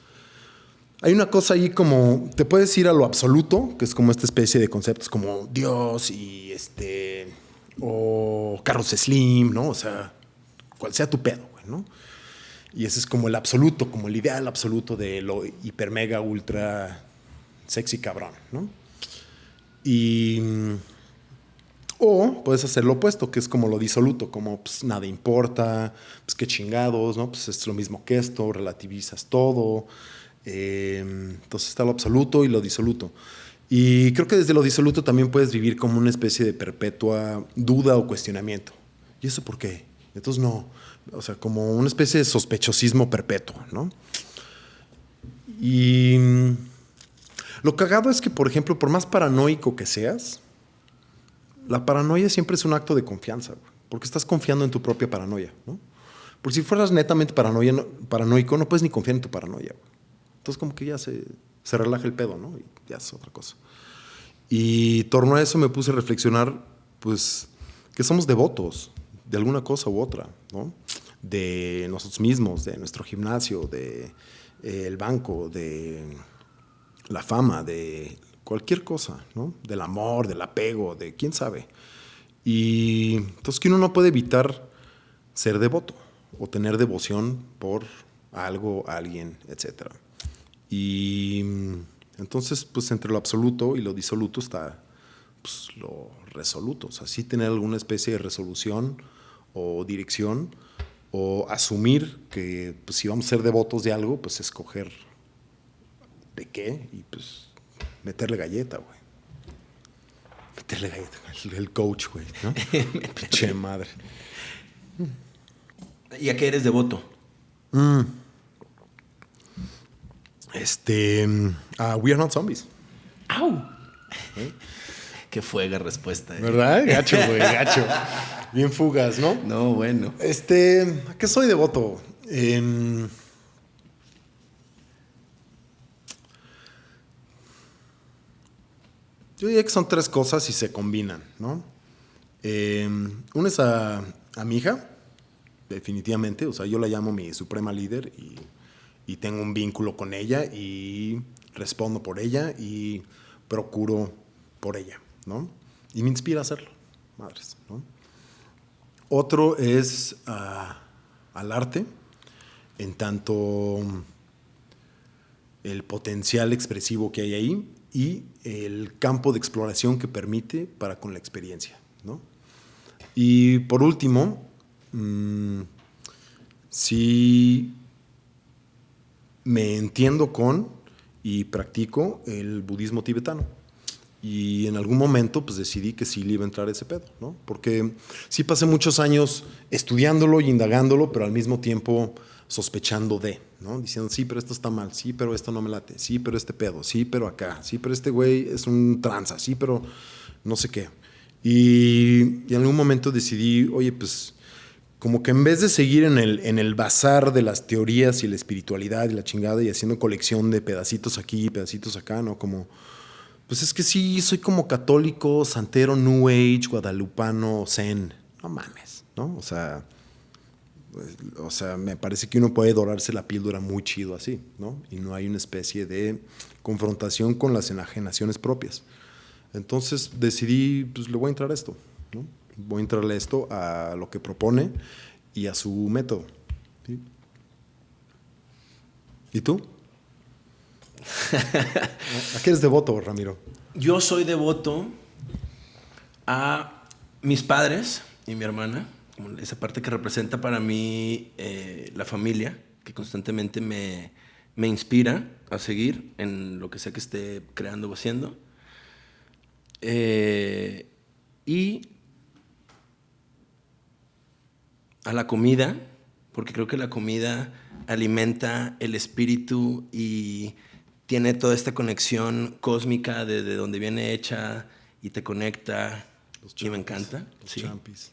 hay una cosa ahí como, te puedes ir a lo absoluto, que es como esta especie de conceptos como Dios y este, o Carlos Slim, ¿no? O sea, cual sea tu pedo, güey, ¿no? Y ese es como el absoluto, como el ideal absoluto de lo hiper, mega, ultra sexy cabrón, ¿no? Y. O puedes hacer lo opuesto, que es como lo disoluto, como pues nada importa, pues qué chingados, ¿no? Pues es lo mismo que esto, relativizas todo. Em, entonces está lo absoluto y lo disoluto. Y creo que desde lo disoluto también puedes vivir como una especie de perpetua duda o cuestionamiento. ¿Y eso por qué? Entonces no, o sea, como una especie de sospechosismo perpetuo, ¿no? Y mm, lo cagado es que, por ejemplo, por más paranoico que seas, la paranoia siempre es un acto de confianza, porque estás confiando en tu propia paranoia, ¿no? Porque si fueras netamente paranoico, no puedes ni confiar en tu paranoia. Entonces, como que ya se, se relaja el pedo, ¿no? Y ya es otra cosa. Y torno a eso me puse a reflexionar, pues, que somos devotos de alguna cosa u otra, ¿no? De nosotros mismos, de nuestro gimnasio, de eh, el banco, de la fama, de cualquier cosa, ¿no? Del amor, del apego, de quién sabe. Y entonces que uno no puede evitar ser devoto o tener devoción por algo, alguien, etc. Y entonces, pues entre lo absoluto y lo disoluto está pues, lo resoluto. O sea, sí tener alguna especie de resolución o dirección, o asumir que pues, si vamos a ser devotos de algo, pues escoger de qué y pues meterle galleta, güey. Métele galleta. El, el coach, güey, ¿no? che madre. ¿Y a qué eres devoto? Este. a We Are Not Zombies. ¡Au! Qué fuega respuesta. eh. ¿Verdad? Gacho, güey, gacho. Bien fugas, ¿no? No, bueno. Este, ¿a qué soy devoto? Em, yo diría que son tres cosas y se combinan, ¿no? Em, una es a, a mi hija, definitivamente. O sea, yo la llamo mi suprema líder y, y tengo un vínculo con ella y respondo por ella y procuro por ella, ¿no? Y me inspira a hacerlo, madres. Otro es ah, al arte, en tanto el potencial expresivo que hay ahí y el campo de exploración que permite para con la experiencia. Y por último, mm, sí me entiendo con y practico el budismo tibetano. Y en algún momento pues decidí que sí le iba a entrar ese pedo, ¿no? Porque sí pasé muchos años estudiándolo y indagándolo, pero al mismo tiempo sospechando de, ¿no? Diciendo, sí, pero esto está mal, sí, pero esto no me late, sí, pero este pedo, sí, pero acá, sí, pero este güey es un tranza, sí, pero no sé qué. Y, y en algún momento decidí, oye, pues como que en vez de seguir en el, en el bazar de las teorías y la espiritualidad y la chingada y haciendo colección de pedacitos aquí y pedacitos acá, ¿no? Como, pues es que sí, soy como católico, santero, New Age, guadalupano, zen. No mames, ¿no? O sea, pues, o sea, me parece que uno puede dorarse la píldora muy chido así, ¿no? Y no hay una especie de confrontación con las enajenaciones propias. Entonces decidí, pues le voy a entrar a esto, ¿no? Voy a entrarle a esto, a lo que propone y a su método. ¿sí? ¿Y tú? ¿A qué eres devoto, Ramiro? Yo soy devoto a mis padres y mi hermana, esa parte que representa para mí eh, la familia, que constantemente me, me inspira a seguir en lo que sea que esté creando o haciendo. Eh, y a la comida, porque creo que la comida alimenta el espíritu y tiene toda esta conexión cósmica de, de donde viene hecha y te conecta. Los y me champis, encanta. los sí. champis.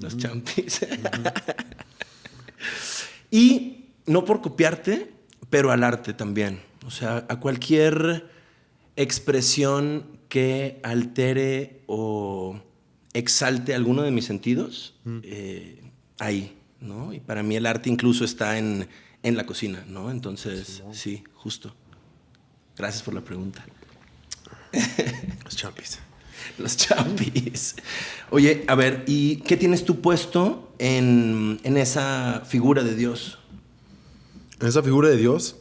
Los champis. y no por copiarte, pero al arte también. O sea, a cualquier expresión que altere o exalte alguno de mis sentidos, eh, ahí, ¿no? Y para mí el arte incluso está en, en la cocina, ¿no? Entonces, sí, justo. Gracias por la pregunta. Los champis. Los champis. Oye, a ver, ¿y qué tienes tú puesto en, en esa figura de Dios? En esa figura de Dios,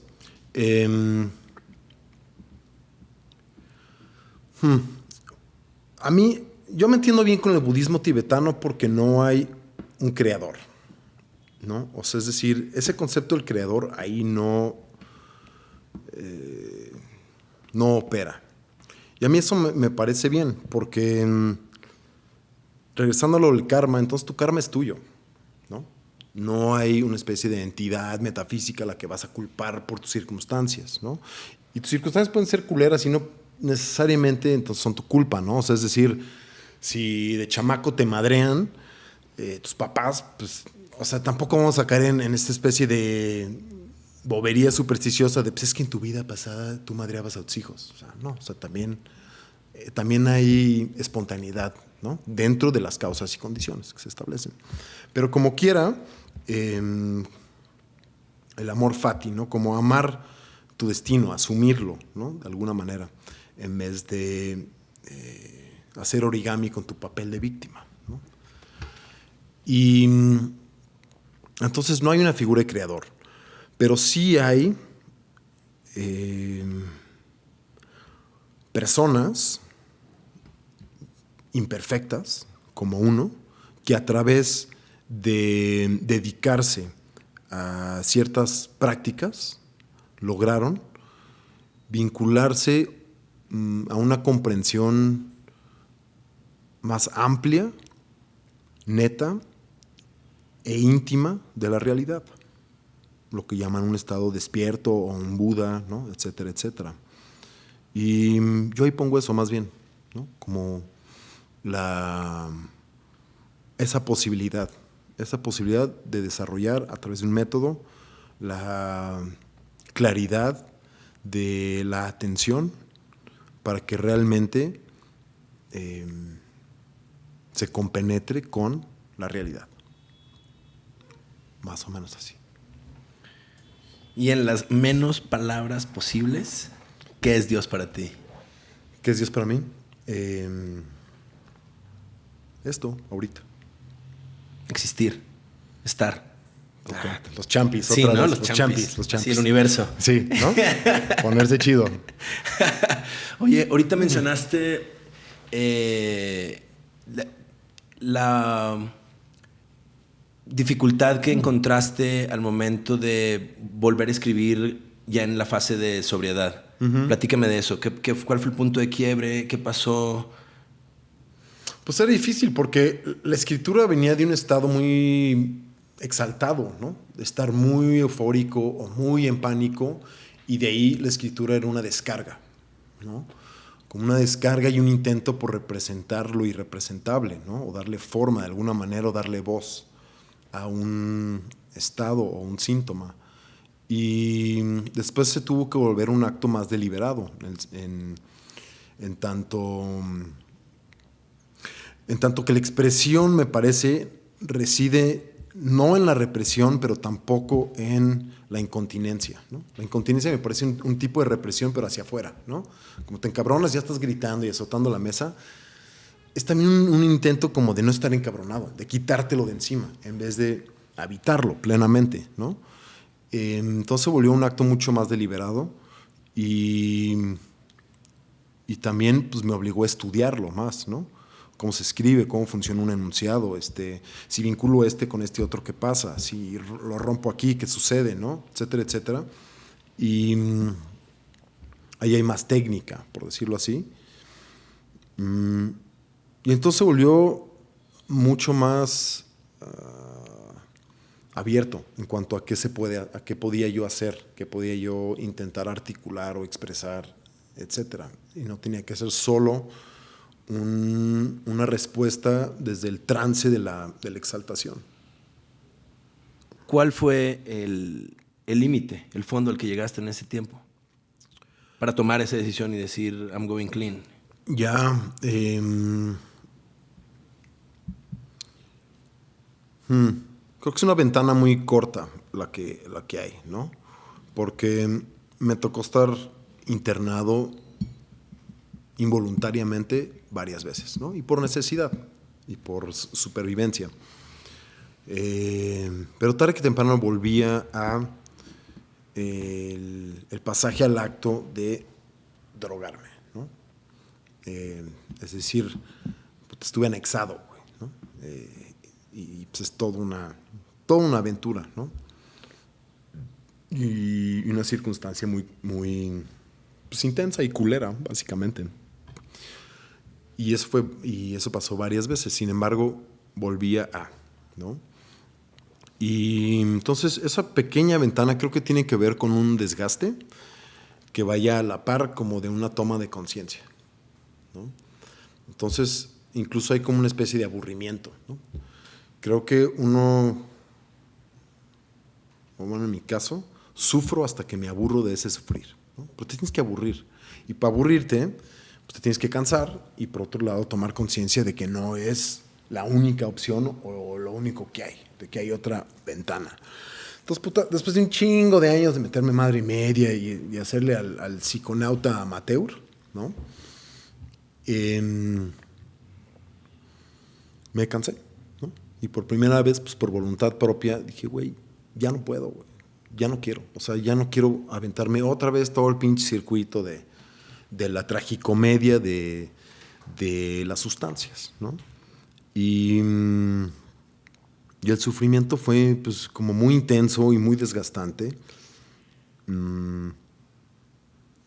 em, hmm, a mí, yo me entiendo bien con el budismo tibetano porque no hay un creador, ¿no? O sea, es decir, ese concepto del creador ahí no, eh, no opera. Y a mí eso me, parece bien, porque mm, regresando a lo del karma, entonces tu karma es tuyo, ¿no? No hay una especie de entidad metafísica a la que vas a culpar por tus circunstancias, ¿no? Y tus circunstancias pueden ser culeras y no necesariamente entonces son tu culpa, ¿no? O sea, es decir, si de chamaco te madrean, eh, tus papás, pues, o sea, tampoco vamos a caer en, en esta especie de bobería supersticiosa de, pues es que en tu vida pasada tú madreabas a tus hijos. O sea, no, o sea, también, eh, también hay espontaneidad, ¿no? Dentro de las causas y condiciones que se establecen. Pero como quiera, eh, el amor fati, ¿no? Como amar tu destino, asumirlo, ¿no? De alguna manera, en vez de eh, hacer origami con tu papel de víctima. Y mm, entonces no hay una figura de creador, pero sí hay eh, personas imperfectas, como uno, que a través de dedicarse a ciertas prácticas lograron vincularse mm, a una comprensión más amplia, neta e íntima de la realidad. Lo que llaman un estado despierto o un Buda, ¿no? etcétera, etcétera. Y yo ahí pongo eso más bien, ¿no? como la, esa posibilidad, esa posibilidad de desarrollar a través de un método la claridad de la atención para que realmente eh, se compenetre con la realidad. Más o menos así. Y en las menos palabras posibles, ¿qué es Dios para ti? ¿Qué es Dios para mí? Eh, esto, ahorita. Existir, estar. Ah, los champis, sí, otra ¿no? vez, Los, los champis. champis, los champis. Sí, el universo. Sí, ¿no? Ponerse chido. Oye, ahorita mencionaste eh, la, la dificultad que encontraste al momento de volver a escribir ya en la fase de sobriedad. Platícame de eso. ¿Qué, qué, cuál fue el punto de quiebre? ¿Qué pasó? Pues era difícil porque la escritura venía de un estado muy exaltado, ¿no? De estar muy eufórico o muy en pánico y de ahí la escritura era una descarga, ¿no? Como una descarga y un intento por representar lo irrepresentable, ¿no? O darle forma de alguna manera o darle voz a un estado o un síntoma. Y después se tuvo que volver un acto más deliberado, en, en, tanto, en tanto que la expresión, me parece, reside no en la represión, pero tampoco en la incontinencia. ¿no? La incontinencia me parece un, un, tipo de represión, pero hacia afuera. ¿no? Como te encabronas, ya estás gritando y azotando la mesa. Es también un, intento como de no estar encabronado, de quitártelo de encima, en vez de habitarlo plenamente. ¿no? Entonces volvió un acto mucho más deliberado y, y también pues, me obligó a estudiarlo más, ¿no? cómo se escribe, cómo funciona un enunciado, este, si vinculo este con este otro, ¿qué pasa? Si lo rompo aquí, ¿qué sucede? ¿no? Etcétera, etcétera. Y mmm, ahí hay más técnica, por decirlo así. Mm, y entonces volvió mucho más uh, abierto en cuanto a qué se puede, a qué podía yo hacer, qué podía yo intentar articular o expresar, etcétera. Y no tenía que ser solo un, una respuesta desde el trance de la, de la exaltación. ¿Cuál fue el límite, el, el, fondo al que llegaste en ese tiempo? Para tomar esa decisión y decir, I'm going clean. Ya. Eh, hmm, creo que es una ventana muy corta la que, la que hay, ¿no? Porque me tocó estar internado involuntariamente varias veces, ¿no? Y por necesidad y por supervivencia. Eh, pero tarde que temprano volvía a el, el, pasaje al acto de drogarme. Eh, es decir, estuve anexado. Eh, y pues es toda una, una aventura, ¿no? Y, y una circunstancia muy, muy pues, intensa y culera, básicamente. Y eso, fue, y eso pasó varias veces. Sin embargo, volvía a, ¿no? Y entonces esa pequeña ventana creo que tiene que ver con un desgaste que vaya a la par como de una toma de conciencia, ¿no? Entonces, incluso hay como una especie de aburrimiento, ¿no? Creo que uno, bueno, en mi caso, sufro hasta que me aburro de ese sufrir, ¿no? Pero te tienes que aburrir. Y para aburrirte, pues te tienes que cansar y por otro lado tomar conciencia de que no es la única opción o lo único que hay, de que hay otra ventana. Entonces, puta, después de un chingo de años de meterme madre y media y, y hacerle al, al, psiconauta amateur, ¿no? Eh, me cansé, ¿no? Y por primera vez, pues por voluntad propia, dije, güey, ya no puedo, güey, ya no quiero. O sea, ya no quiero aventarme otra vez todo el pinche circuito de, de la tragicomedia de, de las sustancias, ¿no? Y, y, el sufrimiento fue pues como muy intenso y muy desgastante.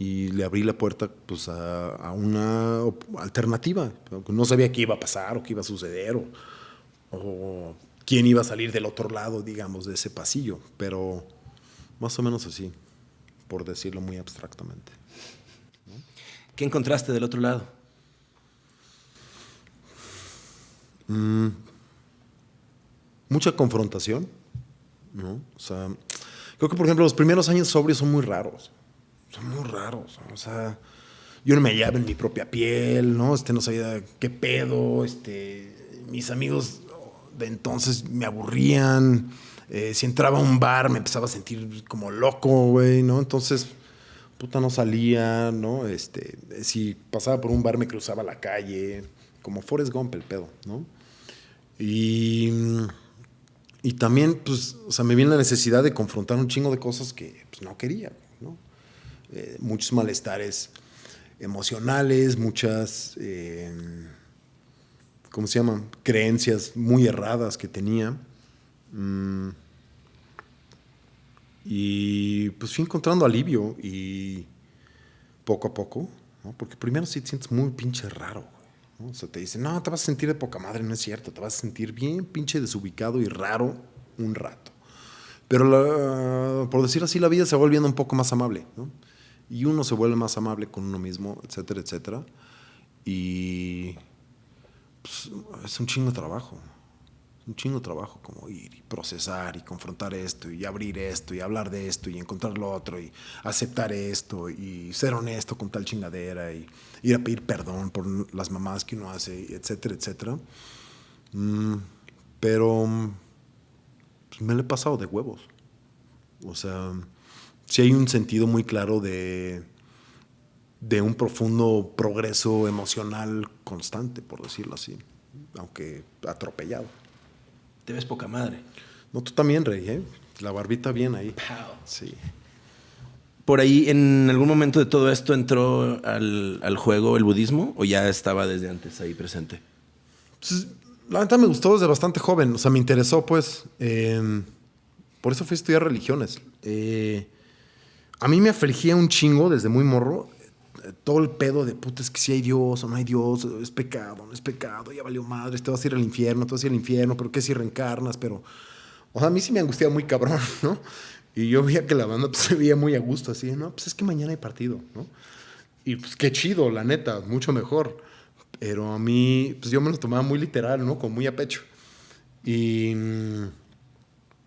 Y le abrí la puerta pues, a, una alternativa. No sabía qué iba a pasar o qué iba a suceder o, o, quién iba a salir del otro lado, digamos, de ese pasillo, pero más o menos así, por decirlo muy abstractamente. ¿Qué encontraste del otro lado? Mm, mucha confrontación, ¿no? O sea, creo que por ejemplo los primeros años sobrios son muy raros, son muy raros, o sea, yo no me hallaba en mi propia piel, ¿no? Este no sabía qué pedo, este, mis amigos de entonces me aburrían, eh, si entraba a un bar me empezaba a sentir como loco, güey, ¿no? Entonces, puta, no salía, ¿no? Este, si pasaba por un bar me cruzaba la calle, como Forrest Gump el pedo, ¿no? Y, y también, pues, o sea, me viene la necesidad de confrontar un chingo de cosas que pues, no quería, ¿no? Eh, muchos malestares emocionales, muchas, eh, ¿cómo se llaman? Creencias muy erradas que tenía. Mm. y pues fui encontrando alivio y poco a poco, ¿no? porque primero sí te sientes muy pinche raro. O sea, te dicen, no, te vas a sentir de poca madre, no es cierto, te vas a sentir bien pinche desubicado y raro un rato. Pero por decir así, la vida se va volviendo un poco más amable, ¿no? Y uno se vuelve más amable con uno mismo, etcétera, etcétera. Y pues, es un chingo de trabajo. un chingo de trabajo como ir y procesar y confrontar esto y abrir esto y hablar de esto y encontrar lo otro y aceptar esto y ser honesto con tal chingadera y ir a pedir perdón por las mamás que uno hace, etcétera, etcétera. Mm, pero pues, me lo he pasado de huevos. O sea, sí hay un sentido muy claro de, de un profundo progreso emocional constante, por decirlo así, aunque atropellado. Te ves poca madre. No, tú también, Rey, ¿eh? La barbita bien ahí. Sí. ¿Por ahí en algún momento de todo esto entró al, juego el budismo o ya estaba desde antes ahí presente? Pues, la verdad me gustó desde bastante joven, o sea, me interesó pues. Em, por eso fui a estudiar religiones. Eh, a mí me afligía un chingo desde muy morro eh, todo el pedo de puta, es que si hay Dios o no hay Dios, es pecado, no es pecado, ya valió madre, te vas a ir al infierno, te vas a ir al infierno, pero qué si reencarnas, pero. O sea, a mí sí me angustiaba muy cabrón, ¿no? Y yo veía que la banda pues, se veía muy a gusto, así, no, pues es que mañana hay partido, ¿no? Y pues qué chido, la neta, mucho mejor. Pero a mí, pues yo me lo tomaba muy literal, ¿no? Con muy a pecho. Y,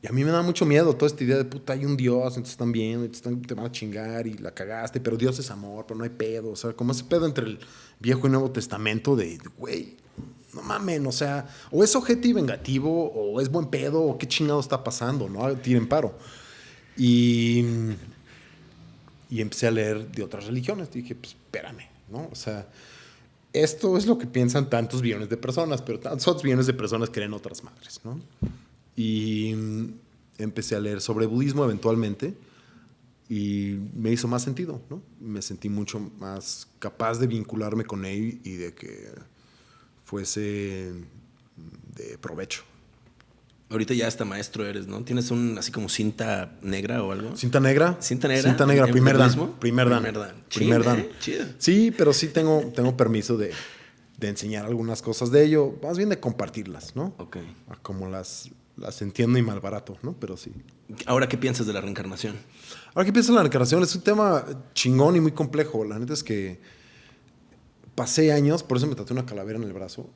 y a mí me da mucho miedo toda esta idea de puta, hay un Dios, entonces están viendo, te, van a chingar y la cagaste, pero Dios es amor, pero no hay pedo. O sea, como ese pedo entre el Viejo y Nuevo Testamento de, güey, no mamen, o sea, o es objetivo y vengativo, o es buen pedo, o qué chingado está pasando, ¿no? Tiren paro. Y, y empecé a leer de otras religiones. Dije, pues espérame, ¿no? O sea, esto es lo que piensan tantos billones de personas, pero tantos billones de personas creen otras madres, ¿no? Y empecé a leer sobre budismo eventualmente y me hizo más sentido, ¿no? Me sentí mucho más capaz de vincularme con él y de que fuese de provecho. Ahorita ya hasta maestro eres, ¿no? ¿Tienes un así como cinta negra o algo? ¿Cinta negra? ¿Cinta negra? Cinta negra, primer dan. Primer dan. Primer dan. ¿eh? Sí, pero sí tengo, tengo permiso de, de, enseñar algunas cosas de ello, más bien de compartirlas, ¿no? Ok. Como las, las entiendo y mal barato, ¿no? Pero sí. ¿Ahora qué piensas de la reencarnación? Ahora qué piensas de la reencarnación es un tema chingón y muy complejo. La neta es que pasé años, por eso me tatué una calavera en el brazo,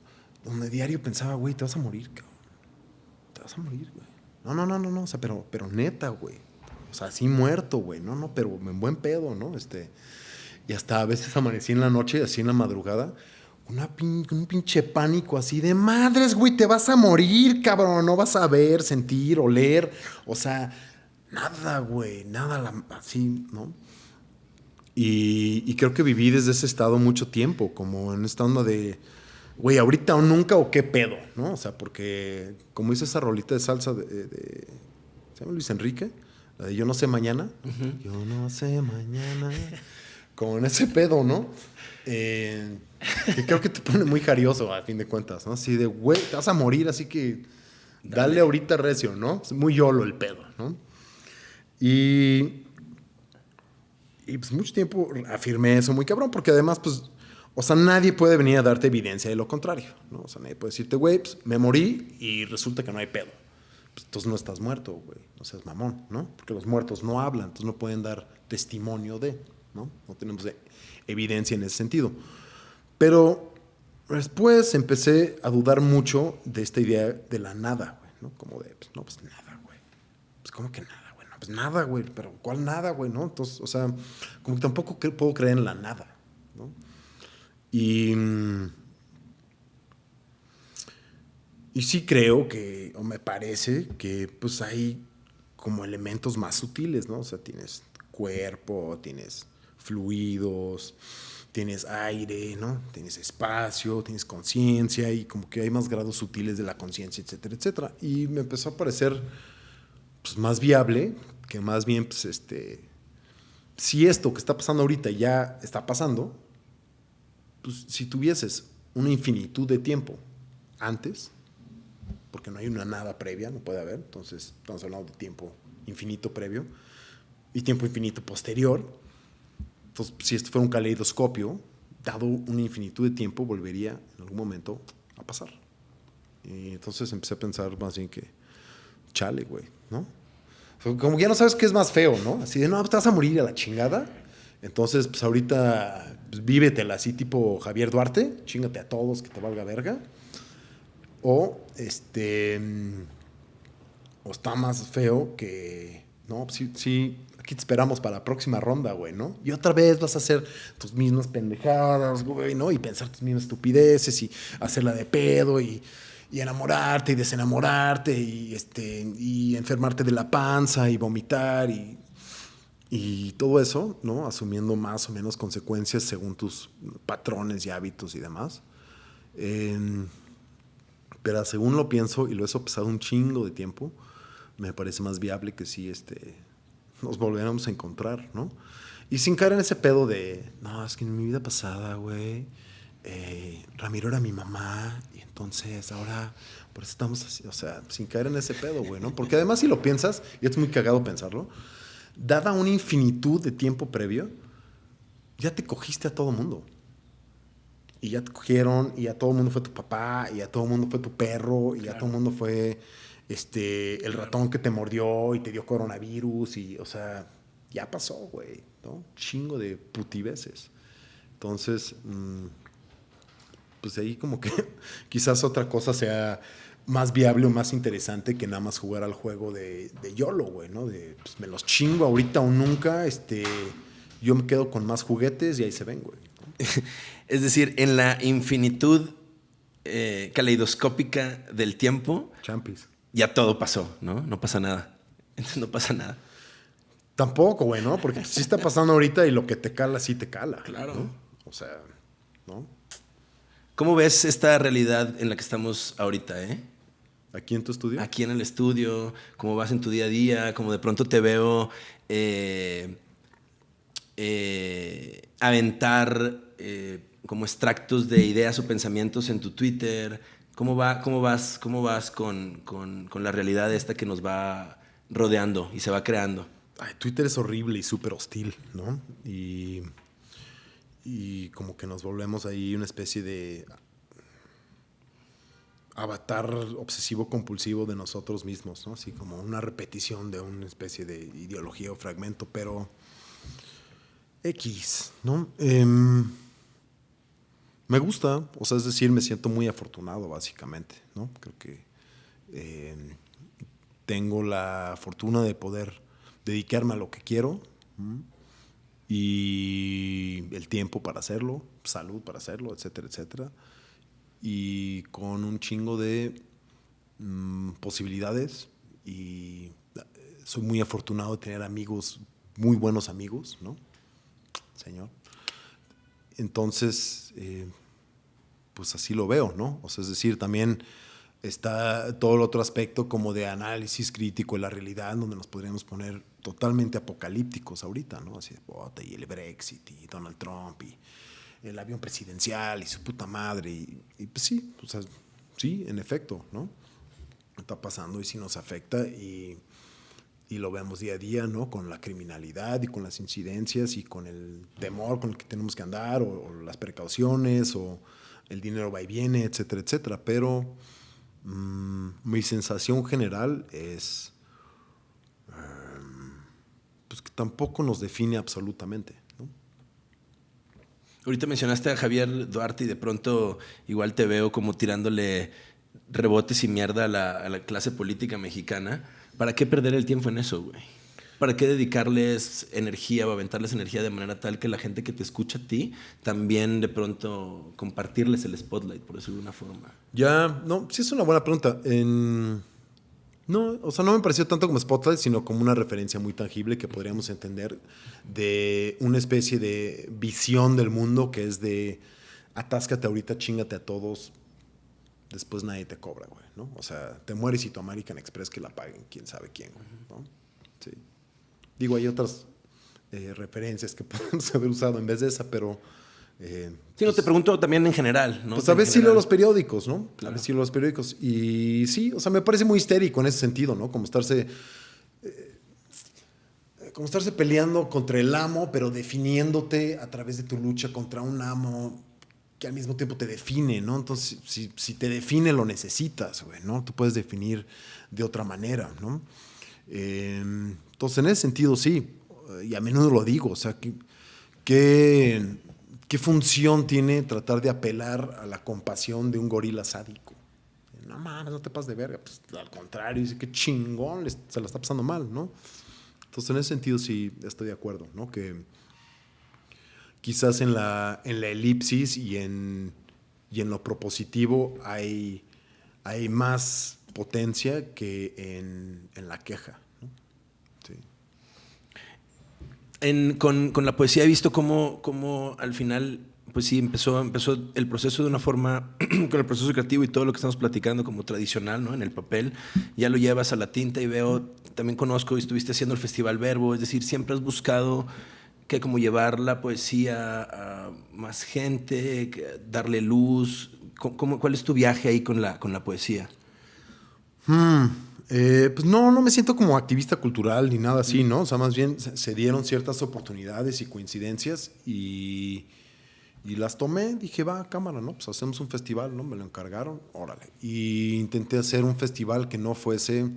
donde diario pensaba, güey, te vas a morir, cabrón a morir, güey. No, no, no, no, no, o sea, pero, pero neta, güey. O sea, así muerto, güey. No, no, pero en buen pedo, ¿no? Este, y hasta a veces amanecí en la noche, así en la madrugada, una un pinche pánico así de madres, güey, te vas a morir, cabrón. No vas a ver, sentir, oler. O sea, nada, güey, nada así, ¿no? Y, y creo que viví desde ese estado mucho tiempo, como en esta onda de güey, ahorita o nunca o qué pedo, ¿no? O sea, porque como dice esa rolita de salsa de, ¿se llama Luis Enrique? La de Yo no sé mañana. Yo no sé mañana. Como en ese pedo, ¿no? Eh, que creo que te pone muy jarioso a fin de cuentas, ¿no? Así de, güey, te vas a morir, así que dale, ahorita recio, ¿no? Es muy yolo el pedo, ¿no? Y, Y pues mucho tiempo afirmé eso muy cabrón, porque además, pues, o sea, nadie puede venir a darte evidencia de lo contrario, ¿no? O sea, nadie puede decirte, güey, pues, me morí y resulta que no hay pedo. Pues, entonces no estás muerto, güey, no seas mamón, ¿no? Porque los muertos no hablan, entonces no pueden dar testimonio de, ¿no? No tenemos evidencia en ese sentido. Pero después empecé a dudar mucho de esta idea de la nada, güey, ¿no? Como de, pues, no, pues nada, güey. Pues, ¿cómo que nada, güey? No, pues nada, güey, pero ¿cuál nada, güey, no? Entonces, o sea, como que tampoco puedo creer en la nada, ¿no? Y. Y sí creo que, o me parece que, pues hay como elementos más sutiles, ¿no? O sea, tienes cuerpo, tienes fluidos, tienes aire, ¿no? Tienes espacio, tienes conciencia y como que hay más grados sutiles de la conciencia, etcétera, etcétera. Y me empezó a parecer pues, más viable que más bien, pues, este, si esto que está pasando ahorita ya está pasando, pues si tuvieses una infinitud de tiempo antes, porque no hay una nada previa, no puede haber, entonces estamos hablando de tiempo infinito previo y tiempo infinito posterior, si esto fuera un caleidoscopio, dado una infinitud de tiempo, volvería en algún momento a pasar. Y entonces empecé a pensar más bien que, chale, güey, ¿no? Como que ya no sabes qué es más feo, ¿no? Así de, no, te vas a morir a la chingada. Entonces, pues ahorita pues, vívetela así tipo Javier Duarte, chingate a todos, que te valga verga. O, este, o está más feo que, no, sí, sí, aquí te esperamos para la próxima ronda, güey, ¿no? Y otra vez vas a hacer tus mismas pendejadas, güey, ¿no? Y pensar tus mismas estupideces y hacerla de pedo y, y enamorarte y desenamorarte y, este, y enfermarte de la panza y vomitar y y todo eso, ¿no? Asumiendo más o menos consecuencias según tus patrones y hábitos y demás. pero según lo pienso, y lo he sopesado un chingo de tiempo, me parece más viable que si este, nos volviéramos a encontrar, ¿no? Y sin caer en ese pedo de, no, es que en mi vida pasada, güey, eh, Ramiro era mi mamá, y entonces ahora, por eso estamos así, o sea, sin caer en ese pedo, güey, ¿no? Porque además si lo piensas, y es muy cagado pensarlo, dada una infinitud de tiempo previo, ya te cogiste a todo mundo. Y ya te cogieron, y a todo mundo fue tu papá, y a todo mundo fue tu perro, y a todo mundo fue este, el ratón que te mordió y te dio coronavirus, y, o sea, ya pasó, güey, ¿no? Chingo de putiveces. Entonces, mm, pues ahí como que quizás otra cosa sea más viable o más interesante que nada más jugar al juego de, de YOLO, güey, ¿no? De pues, me los chingo ahorita o nunca, este, yo me quedo con más juguetes y ahí se ven, güey. es decir, en la infinitud eh, caleidoscópica del tiempo, Champis. Ya todo pasó, ¿no? No pasa nada. Entonces no pasa nada. Tampoco, güey, ¿no? Porque sí está pasando ahorita y lo que te cala, sí te cala. Claro. O sea, ¿no? ¿Cómo ves esta realidad en la que estamos ahorita, eh? ¿Aquí en tu estudio? Aquí en el estudio, cómo vas en tu día a día, cómo de pronto te veo eh, eh, aventar eh, como extractos de ideas o pensamientos en tu Twitter. ¿Cómo, va, cómo vas, cómo vas con, con, la realidad esta que nos va rodeando y se va creando? Ay, Twitter es horrible y súper hostil, ¿no? Y, y como que nos volvemos ahí una especie de avatar obsesivo compulsivo de nosotros mismos, ¿no? Así como una repetición de una especie de ideología o fragmento, pero X, ¿no? Em, me gusta, o sea, es decir, me siento muy afortunado, básicamente, ¿no? Creo que em, tengo la fortuna de poder dedicarme a lo que quiero y el tiempo para hacerlo, salud para hacerlo, etcétera, etcétera y con un chingo de mm, posibilidades y eh, soy muy afortunado de tener amigos, muy buenos amigos, ¿no? Señor. Entonces, eh, pues así lo veo, ¿no? O sea, es decir, también está todo el otro aspecto como de análisis crítico de la realidad, donde nos podríamos poner totalmente apocalípticos ahorita, ¿no? Así de, y el Brexit y Donald Trump y el avión presidencial y su puta madre. Y, pues sí, o sea, sí, en efecto, ¿no? Está pasando y sí nos afecta y y lo vemos día a día, ¿no? Con la criminalidad y con las incidencias y con el temor con el que tenemos que andar, o, las precauciones, o el dinero va y viene, etcétera, etcétera. Pero mm, mi sensación general es em, pues que tampoco nos define absolutamente. Ahorita mencionaste a Javier Duarte y de pronto igual te veo como tirándole rebotes y mierda a la clase política mexicana. ¿Para qué perder el tiempo en eso, güey? ¿Para qué dedicarles energía o aventarles energía de manera tal que la gente que te escucha a ti también de pronto compartirles el spotlight, por decirlo de una forma? Ya, no, sí es una buena pregunta. no, o sea, no me pareció tanto como spotlight, sino como una referencia muy tangible que podríamos entender de una especie de visión del mundo que es de atáscate ahorita, chingate a todos, después nadie te cobra, güey, ¿no? O sea, te mueres y tu American Express que la paguen, quién sabe quién, ¿no? Sí. Digo, hay otras eh, referencias que podemos haber usado en vez de esa, pero... Eh, sí, no, te pues pregunto también en general, ¿no? Pues a veces sí leo los periódicos, ¿no? A veces sí leo los periódicos. Y sí, o sea, me parece muy histérico en ese sentido, ¿no? Como estarse... Eh, como estarse peleando contra el amo, pero definiéndote a través de tu lucha contra un amo que al mismo tiempo te define, ¿no? Entonces, si, si te define, lo necesitas, güey, ¿no? Tú puedes definir de otra manera, ¿no? Em, entonces, en ese sentido, sí, y a menudo lo digo, o sea, ¿qué, qué función tiene tratar de apelar a la compasión de un gorila sádico? No mames, no te pases de verga, pues al contrario, dice que chingón, se la está pasando mal, ¿no? Entonces, en ese sentido, sí, estoy de acuerdo, ¿no? Que quizás en la, en la elipsis y en, y en lo propositivo hay, hay más potencia que en, en la queja. Sí. En, con, con, la poesía he visto cómo, cómo, al final, pues sí, empezó, empezó el proceso de una forma, con el proceso creativo y todo lo que estamos platicando como tradicional, ¿no? En el papel, ya lo llevas a la tinta y veo, también conozco y estuviste haciendo el Festival Verbo, es decir, siempre has buscado que como llevar la poesía a más gente, darle luz. ¿Cómo, ¿Cuál es tu viaje ahí con la, con la poesía? Hmm, eh, pues no, no me siento como activista cultural ni nada así, ¿no? O sea, más bien se dieron ciertas oportunidades y coincidencias y, y las tomé. Dije, va, cámara, ¿no? Pues hacemos un festival, ¿no? Me lo encargaron, órale. Y intenté hacer un festival que no fuese,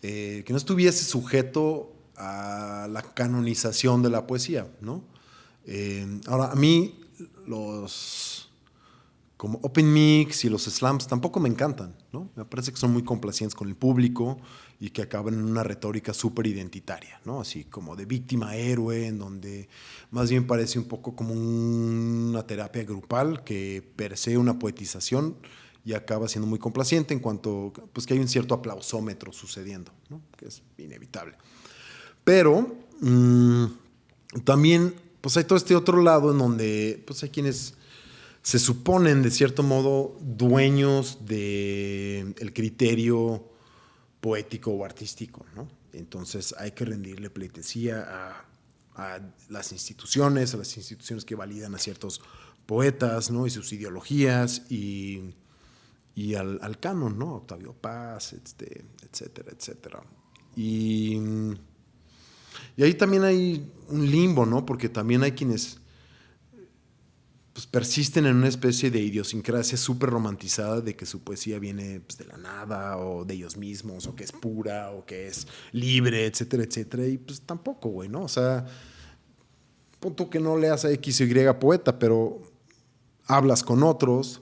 eh, que no estuviese sujeto a la canonización de la poesía, ¿no? Eh, ahora, a mí los como Open Mix y los slams tampoco me encantan, ¿no? Me parece que son muy complacientes con el público y que acaban en una retórica súper identitaria, ¿no? Así como de víctima-héroe, en donde más bien parece un poco como una terapia grupal que persigue una poetización y acaba siendo muy complaciente en cuanto pues que hay un cierto aplausómetro sucediendo, ¿no? Que es inevitable. Pero mm, también pues hay todo este otro lado en donde pues hay quienes se suponen de cierto modo dueños del el criterio poético o artístico, ¿no? Entonces hay que rendirle pleitesía a, las instituciones, a las instituciones que validan a ciertos poetas, ¿no? Y sus ideologías y, y al, al, canon, ¿no? Octavio Paz, este, etcétera, etcétera. Y y ahí también hay un limbo, ¿no? Porque también hay quienes pues, persisten en una especie de idiosincrasia súper romantizada de que su poesía viene pues, de la nada o de ellos mismos o que es pura o que es libre, etcétera, etcétera. Y pues tampoco, güey, ¿no? O sea, punto que no leas a X o Y poeta, pero hablas con otros,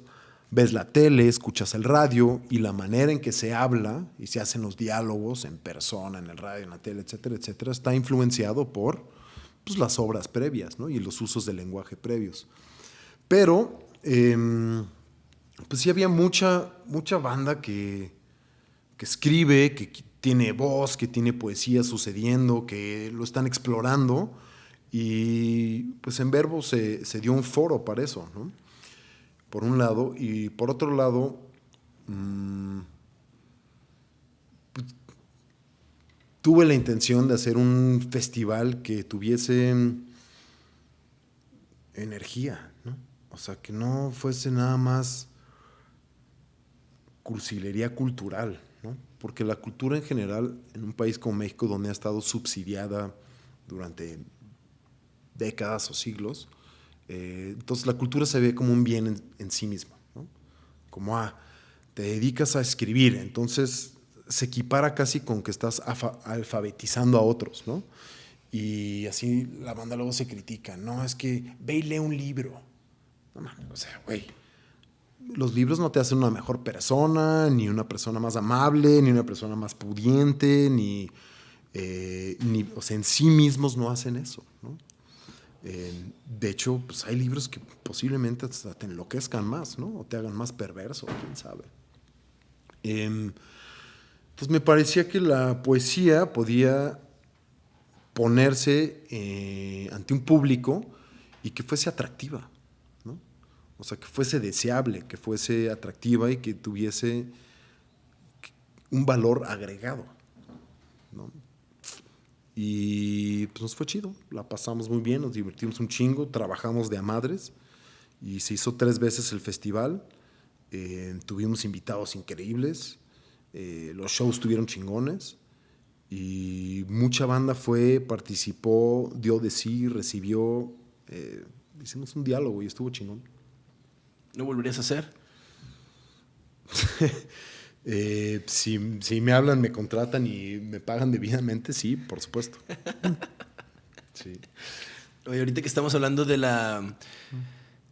ves la tele, escuchas el radio y la manera en que se habla y se hacen los diálogos en persona, en el radio, en la tele, etcétera, etcétera, está influenciado por pues, las obras previas ¿no? y los usos del lenguaje previos. Pero, eh, pues sí había mucha, mucha banda que, que escribe, que tiene voz, que tiene poesía sucediendo, que lo están explorando. Y pues en Verbo se, se dio un foro para eso, ¿no? Por un lado, y por otro lado, mmm, tuve la intención de hacer un festival que tuviese energía, ¿no? O sea, que no fuese nada más cursilería cultural, ¿no? Porque la cultura en general, en un país como México, donde ha estado subsidiada durante décadas o siglos, eh, entonces la cultura se ve como un bien en, sí mismo, ¿no? Como, ah, te dedicas a escribir, entonces se equipara casi con que estás alfabetizando a otros, ¿no? Y así la banda luego se critica, no, es que ve y lee un libro. No mames, o sea, güey, los libros no te hacen una mejor persona, ni una persona más amable, ni una persona más pudiente, ni, eh, ni o sea, en sí mismos no hacen eso, ¿no? Eh, de hecho, pues hay libros que posiblemente hasta te enloquezcan más, ¿no? O te hagan más perverso, quién sabe. Eh, entonces me parecía que la poesía podía ponerse eh, ante un público y que fuese atractiva, ¿no? O sea, que fuese deseable, que fuese atractiva y que tuviese un valor agregado. Y pues nos fue chido, la pasamos muy bien, nos divertimos un chingo, trabajamos de a madres y se hizo tres veces el festival, eh, tuvimos invitados increíbles, eh, los shows tuvieron chingones y mucha banda fue, participó, dio de sí, recibió. Eh, hicimos un diálogo y estuvo chingón. ¿No volverías a hacer? Eh, si, me hablan, me contratan y me pagan debidamente, sí, por supuesto. sí. Oye, ahorita que estamos hablando de la,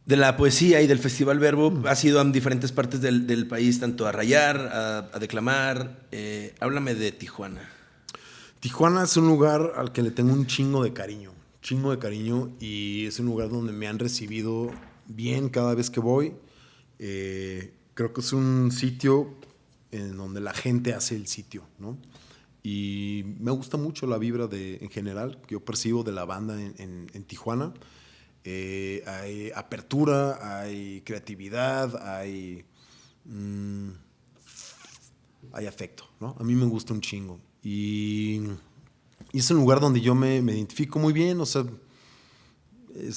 de la poesía y del Festival Verbo, mm. has ido a diferentes partes del, país, tanto a rayar, a, declamar. Eh, háblame de Tijuana. Tijuana es un lugar al que le tengo un chingo de cariño, chingo de cariño y es un lugar donde me han recibido bien cada vez que voy. Eh, creo que es un sitio en donde la gente hace el sitio, ¿no? Y me gusta mucho la vibra de, en general que yo percibo de la banda en, Tijuana. Eh, hay apertura, hay creatividad, hay, mm, hay afecto, ¿no? A mí me gusta un chingo. Y, es un lugar donde yo me, identifico muy bien, o sea,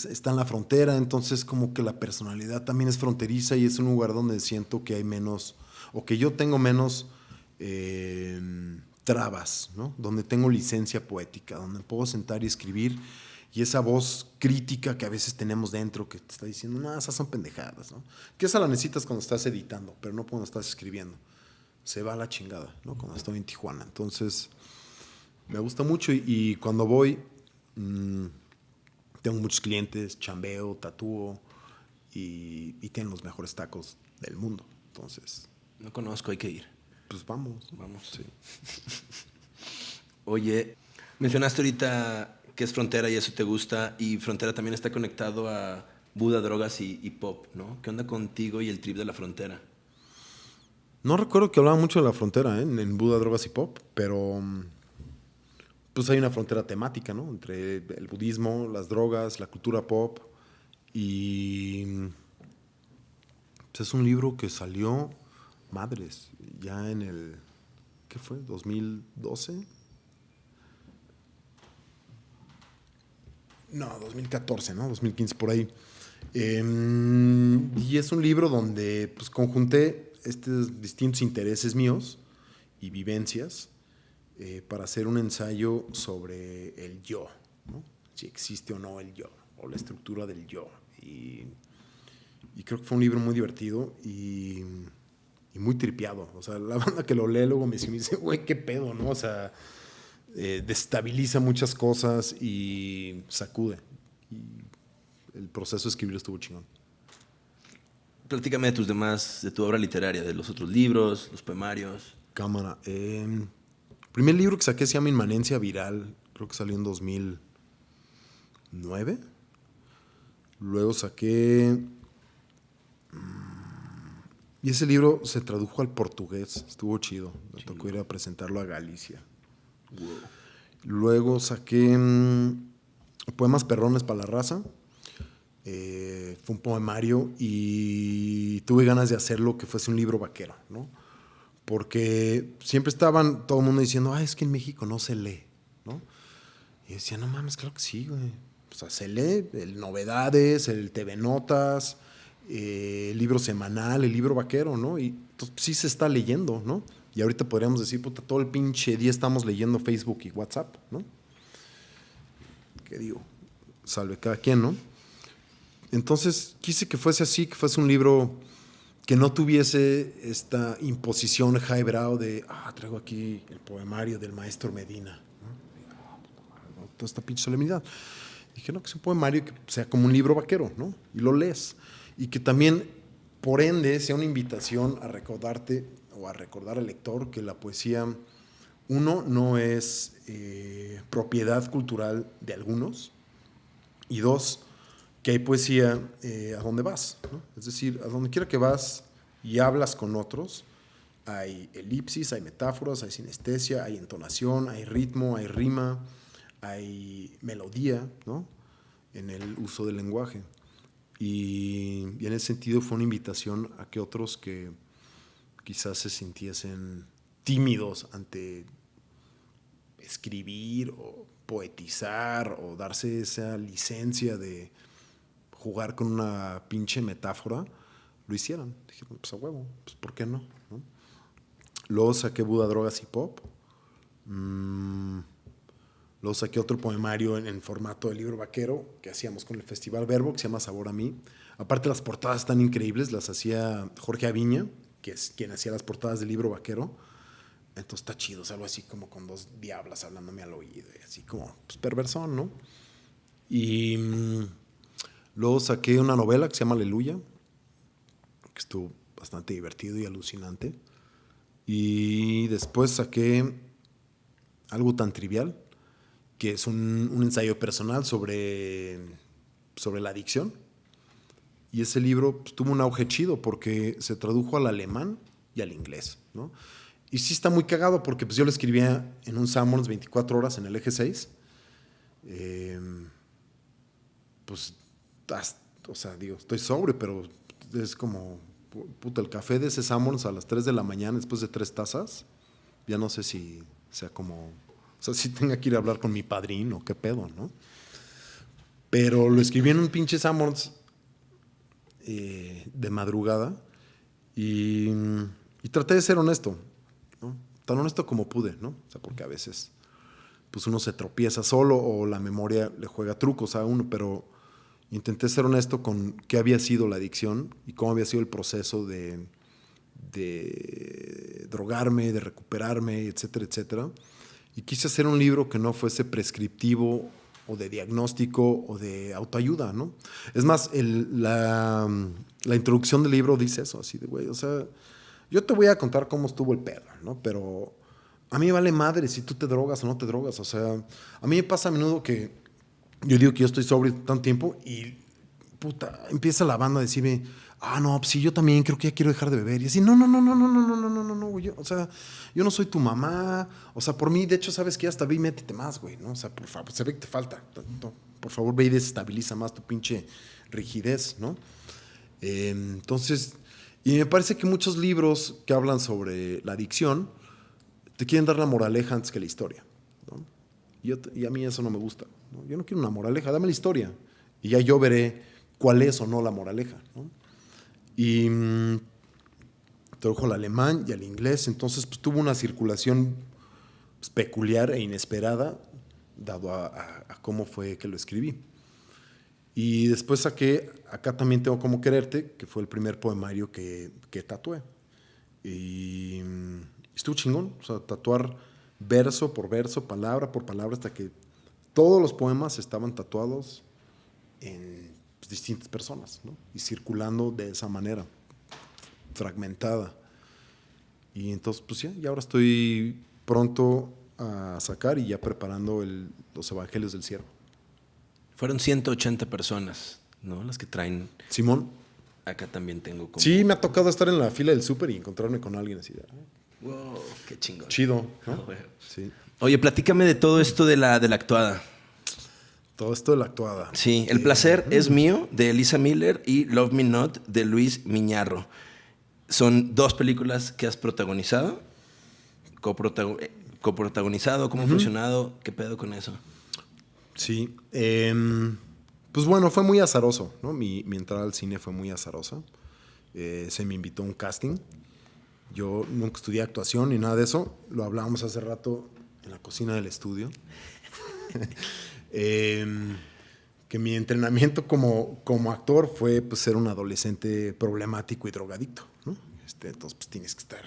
está en la frontera, entonces como que la personalidad también es fronteriza y es un lugar donde siento que hay menos, o que yo tengo menos eh, trabas, ¿no? Donde tengo licencia poética, donde puedo sentar y escribir y esa voz crítica que a veces tenemos dentro que te está diciendo, no, esas son pendejadas, ¿no? Que esa la necesitas cuando estás editando, pero no cuando estás escribiendo se va a la chingada, ¿no? Cuando estoy en Tijuana. Entonces, me gusta mucho y, cuando voy, mm, tengo muchos clientes, chambeo, tatúo y, y tienen los mejores tacos del mundo. Entonces. No conozco, hay que ir. Pues vamos. Vamos. Sí. Oye, mencionaste ahorita que es frontera y eso te gusta, y frontera también está conectado a Buda, drogas y, y pop, ¿no? ¿Qué onda contigo y el trip de la frontera? No recuerdo que hablaba mucho de la frontera ¿eh? en Buda, Drogas y Pop, pero mm, pues hay una frontera temática, ¿no? Entre el budismo, las drogas, la cultura pop y pues es un libro que salió, madres, ya en el, ¿qué fue? ¿2012? No, 2014, ¿no? 2015, por ahí. Em, y es un libro donde pues conjunté estos distintos intereses míos y vivencias eh, para hacer un ensayo sobre el yo, si existe o no el yo, o la estructura del yo. Y, creo que fue un libro muy divertido y, muy tripeado. O sea, la banda que lo lee luego me dice, güey, qué pedo, ¿no? O sea, eh, destabiliza muchas cosas y sacude. Y el proceso de escribir estuvo chingón. Platícame de tus demás, de tu obra literaria, de los otros libros, los poemarios. Cámara. Eh, el primer libro que saqué se llama Inmanencia Viral, creo que salió en 2009. Luego saqué... Y ese libro se tradujo al portugués, estuvo chido. Me tocó ir a presentarlo a Galicia. Luego saqué mm, Poemas Perrones para la Raza eh, fue un poemario y tuve ganas de hacerlo que fuese un libro vaquero, ¿no? Porque siempre estaban todo el mundo diciendo, ah, es que en México no se lee, ¿no? Y decía, no mames, claro que sí, güey. O sea, se lee el novedades, el TV Notas, eh, el libro semanal, el libro vaquero, ¿no? Y entonces, sí se está leyendo, ¿no? Y ahorita podríamos decir, puta, todo el pinche día estamos leyendo Facebook y WhatsApp, ¿no? ¿Qué digo? Salve cada quien, ¿no? Entonces quise que fuese así, que fuese un libro que no tuviese esta imposición highbrow de, ah, traigo aquí el poemario del maestro Medina. ¿no? Toda esta pinche solemnidad. Dije, no, que sea un poemario que sea como un libro vaquero, ¿no? Y lo lees. Y que también, por ende, sea una invitación a recordarte o a recordar al lector que la poesía, uno, no es eh, propiedad cultural de algunos, y dos, que hay poesía eh, a donde vas. Es decir, a donde quiera que vas y hablas con otros, hay elipsis, hay metáforas, hay sinestesia, hay entonación, hay ritmo, hay rima, hay melodía, ¿no? En el uso del lenguaje. Y, en ese sentido fue una invitación a que otros que quizás se sintiesen tímidos ante escribir o poetizar o darse esa licencia de jugar con una pinche metáfora, lo hicieran. Dije, pues a huevo, pues ¿por qué no? ¿No? Luego saqué Buda, Drogas y Pop. Mm, luego saqué otro poemario en, en, formato de libro vaquero que hacíamos con el Festival Verbo, que se llama Sabor a mí. Aparte las portadas están increíbles, las hacía Jorge Aviña, que es quien hacía las portadas del libro vaquero. Entonces está chido, algo así como con dos diablas hablándome al oído, así como pues, perversón, ¿no? Y mm, luego saqué una novela que se llama Aleluya, que estuvo bastante divertido y alucinante. Y después saqué algo tan trivial, que es un, ensayo personal sobre, sobre la adicción. Y ese libro pues, tuvo un auge chido porque se tradujo al alemán y al inglés, ¿no? Y sí está muy cagado porque pues yo lo escribía en un Summons 24 horas en el eje 6. Eh, pues, o sea, digo, estoy sobre, pero es como, puta, el café de ese Summons a las 3 de la mañana después de tres tazas, ya no sé si sea como, o sea, si tenga que ir a hablar con mi padrino, qué pedo, ¿no? Pero lo escribí en un pinche Summons eh, de madrugada y, traté de ser honesto tan honesto como pude, ¿no? O sea, porque a veces pues uno se tropieza solo o la memoria le juega trucos a uno, pero intenté ser honesto con qué había sido la adicción y cómo había sido el proceso de drogarme, de recuperarme, etcétera, etcétera. Y quise hacer un libro que no fuese prescriptivo o de diagnóstico o de autoayuda, ¿no? Es más, la, introducción del libro dice eso, así de, güey, o sea, yo te voy a contar cómo estuvo el pedo, ¿no? Pero a mí vale madre si tú te drogas o no te drogas. O sea, a mí me pasa a menudo que yo digo que yo estoy sobre tanto tiempo y puta, empieza la banda a decirme, ah, no, pues sí, yo también creo que ya quiero dejar de beber. Y así, no, no, no, no, no, no, no, no, no, no, no, güey. o sea, yo no soy tu mamá. O sea, por mí, de hecho, sabes que hasta ve y métete más, güey, ¿no? O sea, por favor, se ve que te falta. Por favor, ve y desestabiliza más tu pinche rigidez, ¿no? Eh, entonces, y me parece que muchos libros que hablan sobre la adicción te quieren dar la moraleja antes que la historia. ¿no? Y, y, a mí eso no me gusta. ¿no? Yo no quiero una moraleja, dame la historia. Y ya yo veré cuál es o no la moraleja. ¿no? Y mmm, tradujo al alemán y al inglés, entonces pues, tuvo una circulación pues, peculiar e inesperada, dado a, a, a cómo fue que lo escribí. Y después saqué Acá también tengo como quererte, que fue el primer poemario que, que tatué. Y estuvo chingón, o sea, tatuar verso por verso, palabra por palabra, hasta que todos los poemas estaban tatuados en distintas personas, ¿no? Y circulando de esa manera, fragmentada. Y entonces, pues ya, y ahora estoy pronto a sacar y ya preparando el, los Evangelios del Ciervo. Fueron 180 personas, ¿no? Las que traen. Simón. Acá también tengo como. Sí, me ha tocado estar en la fila del súper y encontrarme con alguien así. De, wow, qué chingón. Chido. ¿no? Oh, sí. Oye, platícame de todo esto de la, de la actuada. Todo esto de la actuada. Sí, El placer es mío, de Elisa Miller, y Love Me Not, de Luis Miñarro. Son dos películas que has protagonizado, coprotago coprotagonizado, cómo ha funcionado, qué pedo con eso. Sí. Eh, pues bueno, fue muy azaroso, ¿no? Mi, mi entrada al cine fue muy azarosa. Eh, se me invitó a un casting Yo nunca estudié actuación ni nada de eso. Lo hablábamos hace rato en la cocina del estudio. Em, que mi entrenamiento como, como actor fue pues, ser un adolescente problemático y drogadicto. ¿no? Este, entonces pues, tienes que estar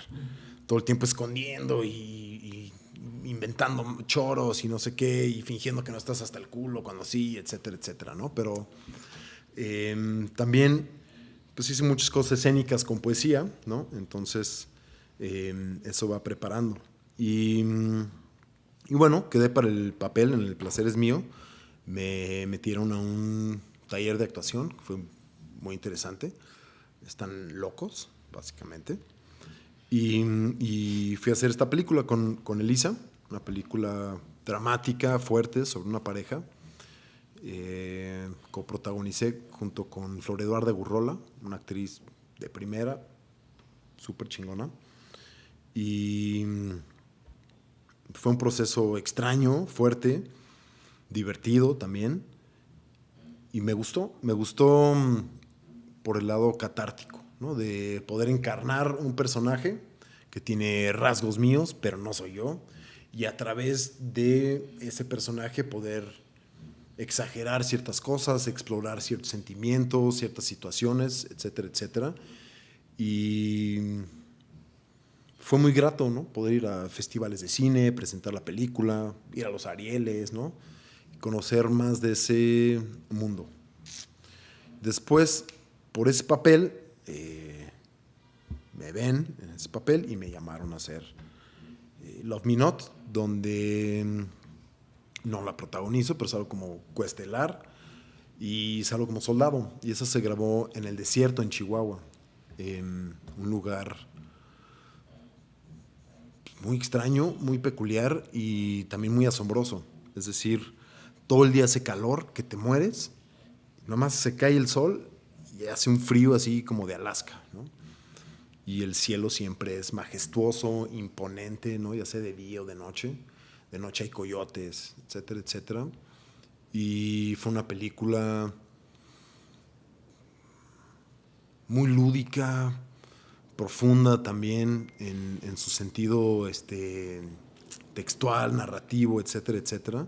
todo el tiempo escondiendo y, inventando choros y no sé qué, y fingiendo que no estás hasta el culo cuando sí, etcétera, etcétera. ¿no? Pero em, también pues, hice muchas cosas escénicas con poesía, ¿no? entonces em, eso va preparando. Y y bueno, quedé para el papel en El placer es mío. Me metieron a un taller de actuación, que fue muy interesante. Están locos, básicamente. Y, fui a hacer esta película con, con, Elisa, una película dramática, fuerte, sobre una pareja. Eh, coprotagonicé junto con Flor Eduarda Gurrola, una actriz de primera, súper chingona. Y fue un proceso extraño, fuerte, divertido también. Y me gustó, me gustó mm, por el lado catártico, ¿no? de poder encarnar un personaje que tiene rasgos míos, pero no soy yo, y a través de ese personaje poder exagerar ciertas cosas, explorar ciertos sentimientos, ciertas situaciones, etcétera, etcétera. Y fue muy grato, ¿no? Poder ir a festivales de cine, presentar la película, ir a los Arieles, ¿no? Conocer más de ese mundo. Después, por ese papel, eh, me ven en ese papel y me llamaron a hacer eh, Love Me Not, donde mm, no la protagonizo, pero salgo como cuestelar y salgo como soldado. Y esa se grabó en el desierto, en Chihuahua, en un lugar muy extraño, muy peculiar y también muy asombroso. Es decir, todo el día hace calor, que te mueres, nomás se cae el sol y hace un frío así como de Alaska, ¿no? Y el cielo siempre es majestuoso, imponente, ¿no? Ya sea de día o de noche. De noche hay coyotes, etcétera, etcétera. Y fue una película muy lúdica, profunda también en, su sentido este, textual, narrativo, etcétera, etcétera.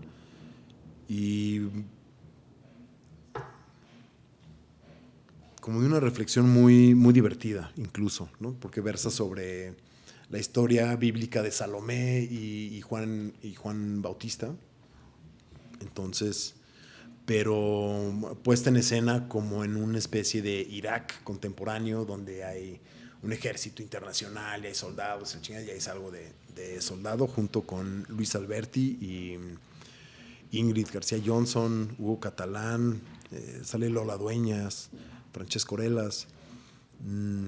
Y como de una reflexión muy, muy divertida, incluso, ¿no? porque versa sobre la historia bíblica de Salomé y, Juan, y Juan Bautista. Entonces, pero puesta en escena como en una especie de Irak contemporáneo, donde hay un ejército internacional, y hay soldados, el chingada, y ahí salgo de, de soldado junto con Luis Alberti y Ingrid García Johnson, Hugo Catalán, eh, sale Lola Dueñas, Francesco Corelas, mm,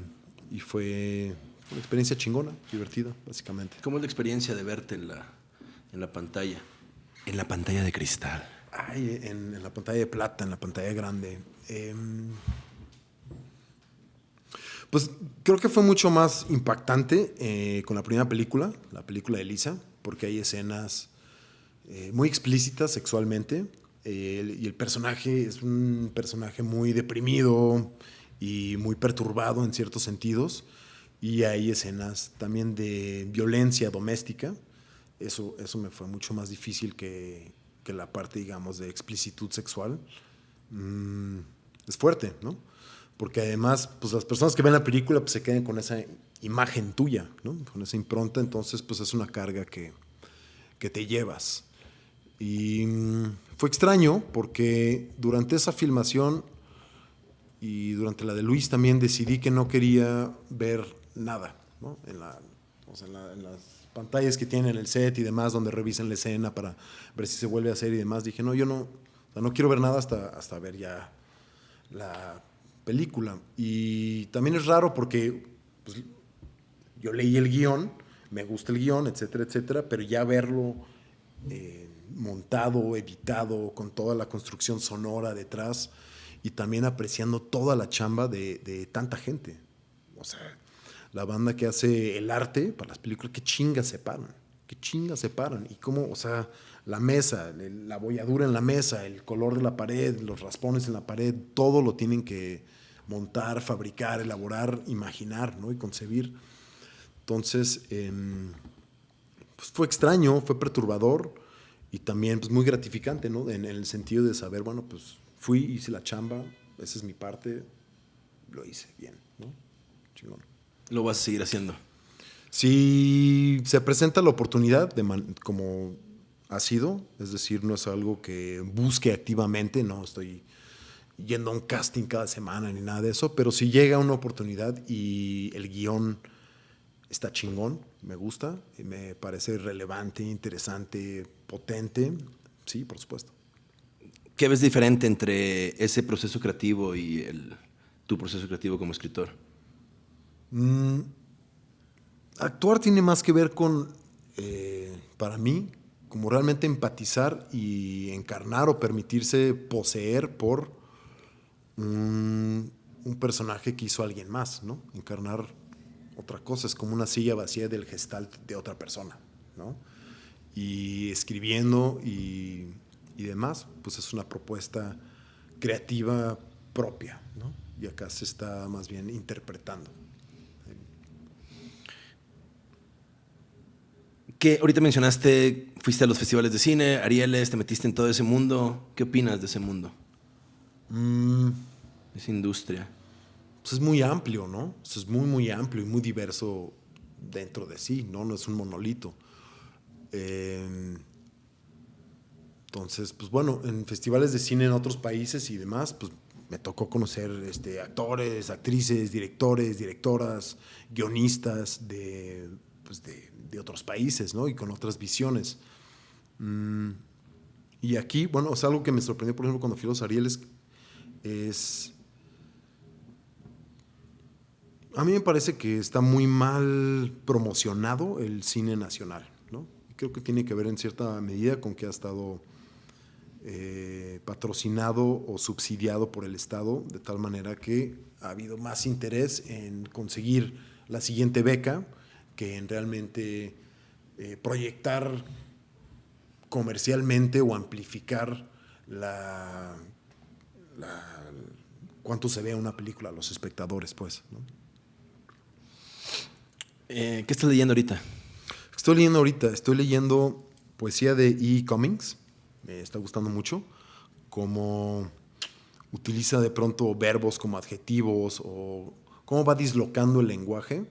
y fue, una experiencia chingona, divertida, básicamente. ¿Cómo es la experiencia de verte en la, en la pantalla? En la pantalla de cristal. Ay, en, en la pantalla de plata, en la pantalla grande. Eh, pues creo que fue mucho más impactante eh, con la primera película, la película de Lisa, porque hay escenas eh, muy explícitas sexualmente y el personaje es un personaje muy deprimido y muy perturbado en ciertos sentidos y hay escenas también de violencia doméstica. Eso, eso me fue mucho más difícil que, la parte, digamos, de explicitud sexual. Mm, es fuerte, ¿no? Porque además pues las personas que ven la película pues se quedan con esa imagen tuya, ¿no? con esa impronta, entonces pues es una carga que, que te llevas. Y mm, fue extraño porque durante esa filmación y durante la de Luis también decidí que no quería ver nada, ¿no? en, las pantallas que tienen en el set y demás, donde revisan la escena para ver si se vuelve a hacer y demás, dije, no, yo no, no quiero ver nada hasta, hasta ver ya la película. Y también es raro porque pues, yo leí el guion, me gusta el guion, etcétera, etcétera, pero ya verlo eh, montado, editado, con toda la construcción sonora detrás y también apreciando toda la chamba de, tanta gente. O sea, la banda que hace el arte para las películas, qué chingas se paran, qué chingas se paran. Y cómo, o sea, la mesa, la bolladura en la mesa, el color de la pared, los raspones en la pared, todo lo tienen que montar, fabricar, elaborar, imaginar ¿no? y concebir. Entonces, em, pues fue extraño, fue perturbador y también pues, muy gratificante, ¿no? En, el sentido de saber, bueno, pues fui, hice la chamba, esa es mi parte, lo hice bien, ¿no? Chingón. Lo vas a seguir haciendo. Si se presenta la oportunidad, de como ha sido, es decir, no es algo que busque activamente, no estoy yendo a un casting cada semana ni nada de eso, pero si llega una oportunidad y el guion está chingón, me gusta, y me parece relevante, interesante, potente, sí, por supuesto. ¿Qué ves diferente entre ese proceso creativo y el, tu proceso creativo como escritor? Mm, actuar tiene más que ver con, eh, para mí, como realmente empatizar y encarnar o permitirse poseer por un, personaje que hizo alguien más, ¿no? Encarnar otra cosa, es como una silla vacía del gestalt de otra persona, ¿no? Y escribiendo y, y demás, pues es una propuesta creativa propia, ¿no? Y acá se está más bien interpretando. ¿Qué, ahorita mencionaste, fuiste a los festivales de cine, Arieles, te metiste en todo ese mundo. ¿Qué opinas de ese mundo? Mm. Esa industria. Pues, es muy amplio, ¿no? es muy, muy amplio y muy diverso dentro de sí, ¿no? No es un monolito. Em, entonces, pues bueno, en festivales de cine en otros países y demás, pues me tocó conocer este, actores, actrices, directores, directoras, guionistas de, pues de, otros países, ¿no? Y con otras visiones. Mm, y aquí, bueno, es algo que me sorprendió, por ejemplo, cuando fui a los Arieles, es a mí me parece que está muy mal promocionado el cine nacional, ¿no? Creo que tiene que ver en cierta medida con que ha estado eh, patrocinado o subsidiado por el Estado, de tal manera que ha habido más interés en conseguir la siguiente beca que en realmente eh, proyectar comercialmente o amplificar la, cuánto se ve una película a los espectadores, pues. ¿no? Eh, ¿Qué estás leyendo ahorita? Estoy leyendo ahorita, estoy leyendo poesía de E. Cummings, me está gustando mucho, cómo utiliza de pronto verbos como adjetivos o cómo va dislocando el lenguaje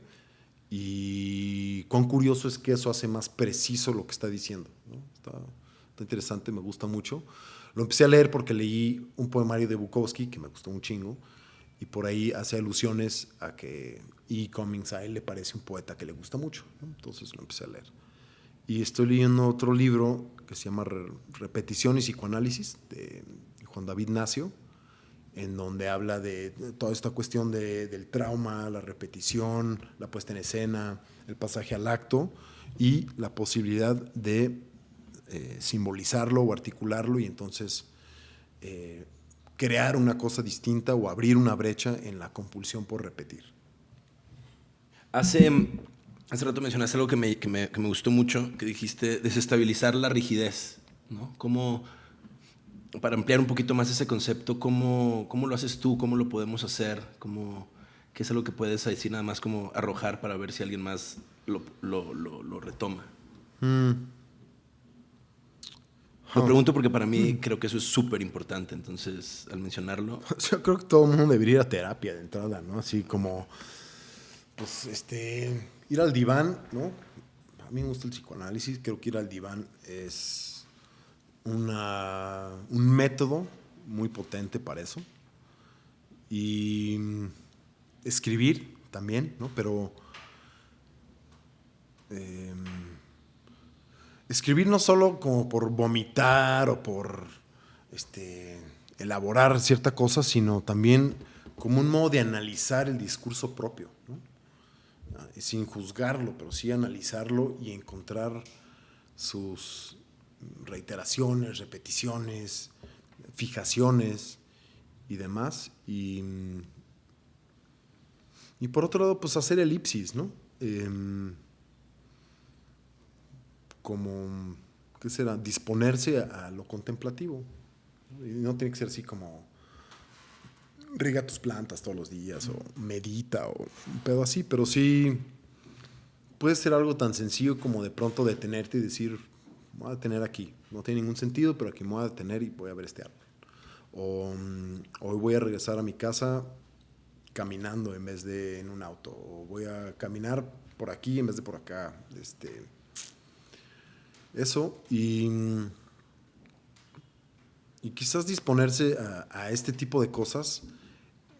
y cuán curioso es que eso hace más preciso lo que está diciendo. Está, está, interesante, me gusta mucho. Lo empecé a leer porque leí un poemario de Bukowski que me gustó un chingo y por ahí hace alusiones a que E. Cummings a él le parece un poeta que le gusta mucho. Entonces lo empecé a leer. Y estoy leyendo otro libro que se llama Repetición y Psicoanálisis de Juan David Nacio, en donde habla de toda esta cuestión de, del trauma, la repetición, la puesta en escena, el pasaje al acto y la posibilidad de eh, simbolizarlo o articularlo y entonces eh, crear una cosa distinta o abrir una brecha en la compulsión por repetir. Hace, hace rato mencionaste algo que me, que me, que me gustó mucho, que dijiste desestabilizar la rigidez, ¿no? ¿Cómo, para ampliar un poquito más ese concepto, ¿cómo, cómo lo haces tú? ¿Cómo lo podemos hacer? ¿Cómo, ¿Qué es algo que puedes decir nada más como arrojar para ver si alguien más lo, lo, lo, retoma? Mm. Lo pregunto porque para mí mm. creo que eso es súper importante, entonces al mencionarlo... Yo creo que todo el mundo debería ir a terapia de entrada, ¿no? Así como, pues, este, ir al diván, ¿no? A mí me gusta el psicoanálisis, creo que ir al diván es un método muy potente para eso. Y escribir también, ¿no? Pero... Eh, escribir no solo como por vomitar o por este, elaborar cierta cosa, sino también como un modo de analizar el discurso propio, ah, sin juzgarlo, pero sí analizarlo y encontrar sus reiteraciones, repeticiones, fijaciones y demás. Y, y por otro lado, pues hacer elipsis, ¿no? Em, como, ¿qué será? Disponerse a, lo contemplativo. Y no tiene que ser así como riega tus plantas todos los días o medita o un pedo así, pero sí puede ser algo tan sencillo como de pronto detenerte y decir, voy a detener aquí. No tiene ningún sentido, pero aquí me voy a detener y voy a ver este árbol. O mm, hoy voy a regresar a mi casa caminando en vez de en un auto. O voy a caminar por aquí en vez de por acá. Este, eso. Y, mm, y quizás disponerse a este tipo de cosas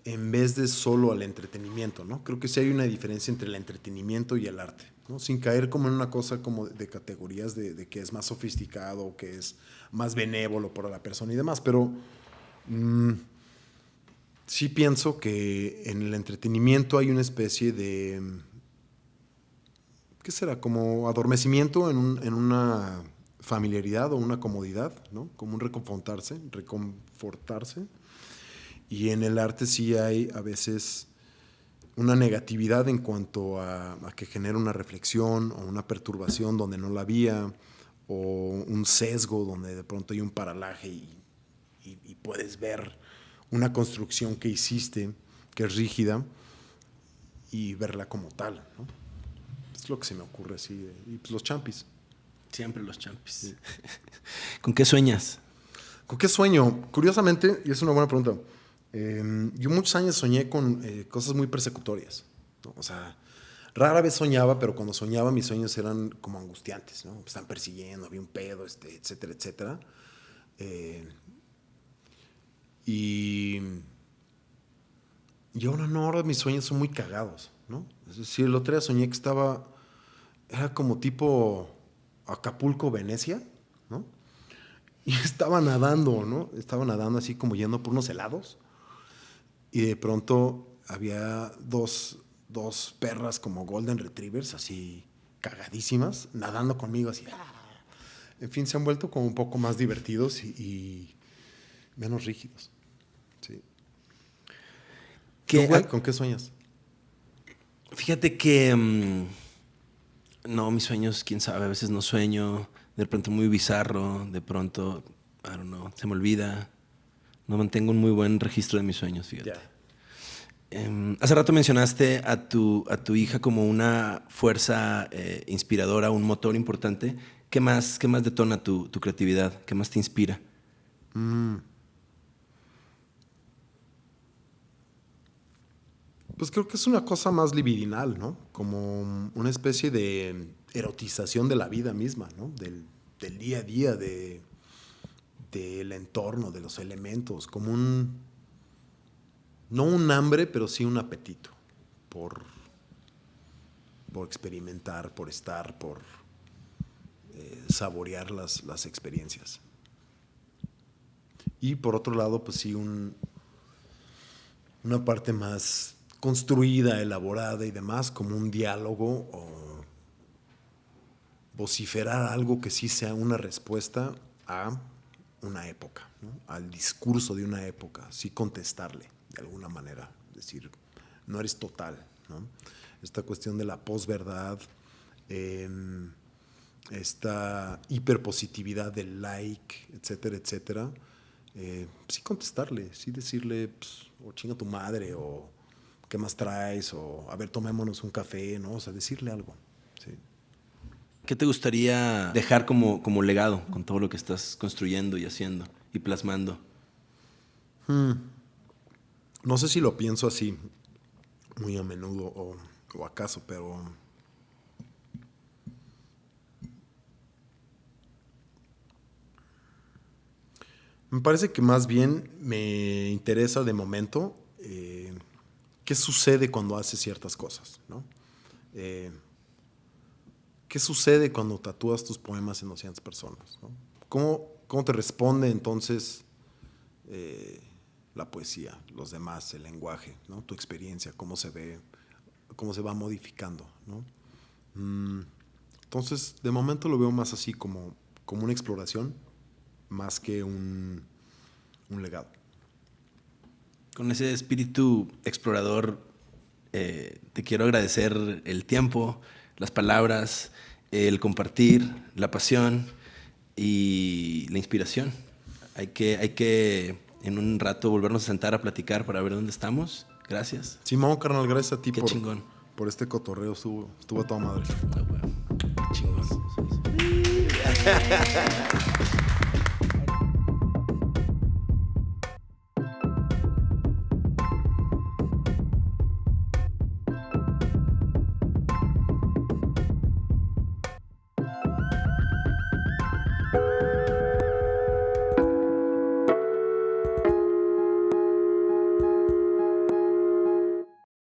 en vez de solo al entretenimiento, ¿no? Creo que sí hay una diferencia entre el entretenimiento y el arte, ¿no? Sin caer como en una cosa como de categorías de, que es más sofisticado, que es más benévolo para la persona y demás, pero mmm, sí pienso que en el entretenimiento hay una especie de, ¿qué será? Como adormecimiento en, un, en una familiaridad o una comodidad, ¿no? Como un reconfortarse, reconfortarse y en el arte sí hay a veces una negatividad en cuanto a, a, que genera una reflexión o una perturbación donde no la había, o un sesgo donde de pronto hay un paralaje y, y, y puedes ver una construcción que hiciste que es rígida y verla como tal. ¿no? Es lo que se me ocurre así. Y pues los champis. Siempre los champis. Sí. ¿Con qué sueñas? ¿Con qué sueño? Curiosamente, y es una buena pregunta, eh, yo muchos años soñé con eh, cosas muy persecutorias. O sea, rara vez soñaba, pero cuando soñaba mis sueños eran como angustiantes. ¿no? Están persiguiendo, había un pedo, este, etcétera, etcétera. Eh, y, y ahora no, ahora mis sueños son muy cagados. ¿no? Es decir, el otro día soñé que estaba, era como tipo Acapulco, Venecia, ¿no? Y estaba nadando, ¿no? Estaba nadando así como yendo por unos helados y de pronto había dos, dos perras como Golden Retrievers, así cagadísimas, nadando conmigo así. En fin, se han vuelto como un poco más divertidos y, y menos rígidos. Sí. ¿Qué, güey, ¿Con qué sueñas? Fíjate que... Um, no, mis sueños, quién sabe, a veces no sueño, de pronto muy bizarro, de pronto, I don't know, se me olvida. No mantengo un muy buen registro de mis sueños, fíjate. Eh, hace rato mencionaste a tu, a tu hija como una fuerza eh, inspiradora, un motor importante. ¿Qué más, qué más detona tu, tu creatividad? ¿Qué más te inspira? Mm. Pues creo que es una cosa más libidinal, ¿no? Como una especie de erotización de la vida misma, ¿no? Del, del día a día, de, del entorno, de los elementos, como un, no un hambre, pero sí un apetito por, por experimentar, por estar, por eh, saborear las, las, experiencias. Y por otro lado, pues sí, un, una parte más construida, elaborada y demás, como un diálogo o vociferar algo que sí sea una respuesta a una época, al discurso de una época, sí contestarle de alguna manera, decir, no eres total. ¿no? Esta cuestión de la posverdad, eh, esta hiperpositividad del like, etcétera, etcétera, eh, sí contestarle, sí decirle, pues, o chinga tu madre, o ¿qué más traes? O a ver, tomémonos un café, ¿no? O sea, decirle algo. ¿Qué te gustaría dejar como, como legado con todo lo que estás construyendo y haciendo y plasmando? Hmm. No sé si lo pienso así muy a menudo o, o acaso, pero me parece que más bien me interesa de momento eh, qué sucede cuando haces ciertas cosas, ¿no? Eh, ¿Qué sucede cuando tatúas tus poemas en 200 personas? ¿Cómo, ¿Cómo, te responde entonces eh, la poesía, los demás, el lenguaje, tu experiencia, cómo se ve, cómo se va modificando? Mm, entonces, de momento lo veo más así como, como una exploración, más que un, un legado. Con ese espíritu explorador, eh, te quiero agradecer el tiempo, las palabras, el compartir, la pasión y la inspiración. Hay que, hay que en un rato volvernos a sentar a platicar para ver dónde estamos. Gracias. Simón, carnal, gracias a ti Qué por, chingón. por este cotorreo. Estuvo, estuvo a toda madre. Ah, bueno. Chingón.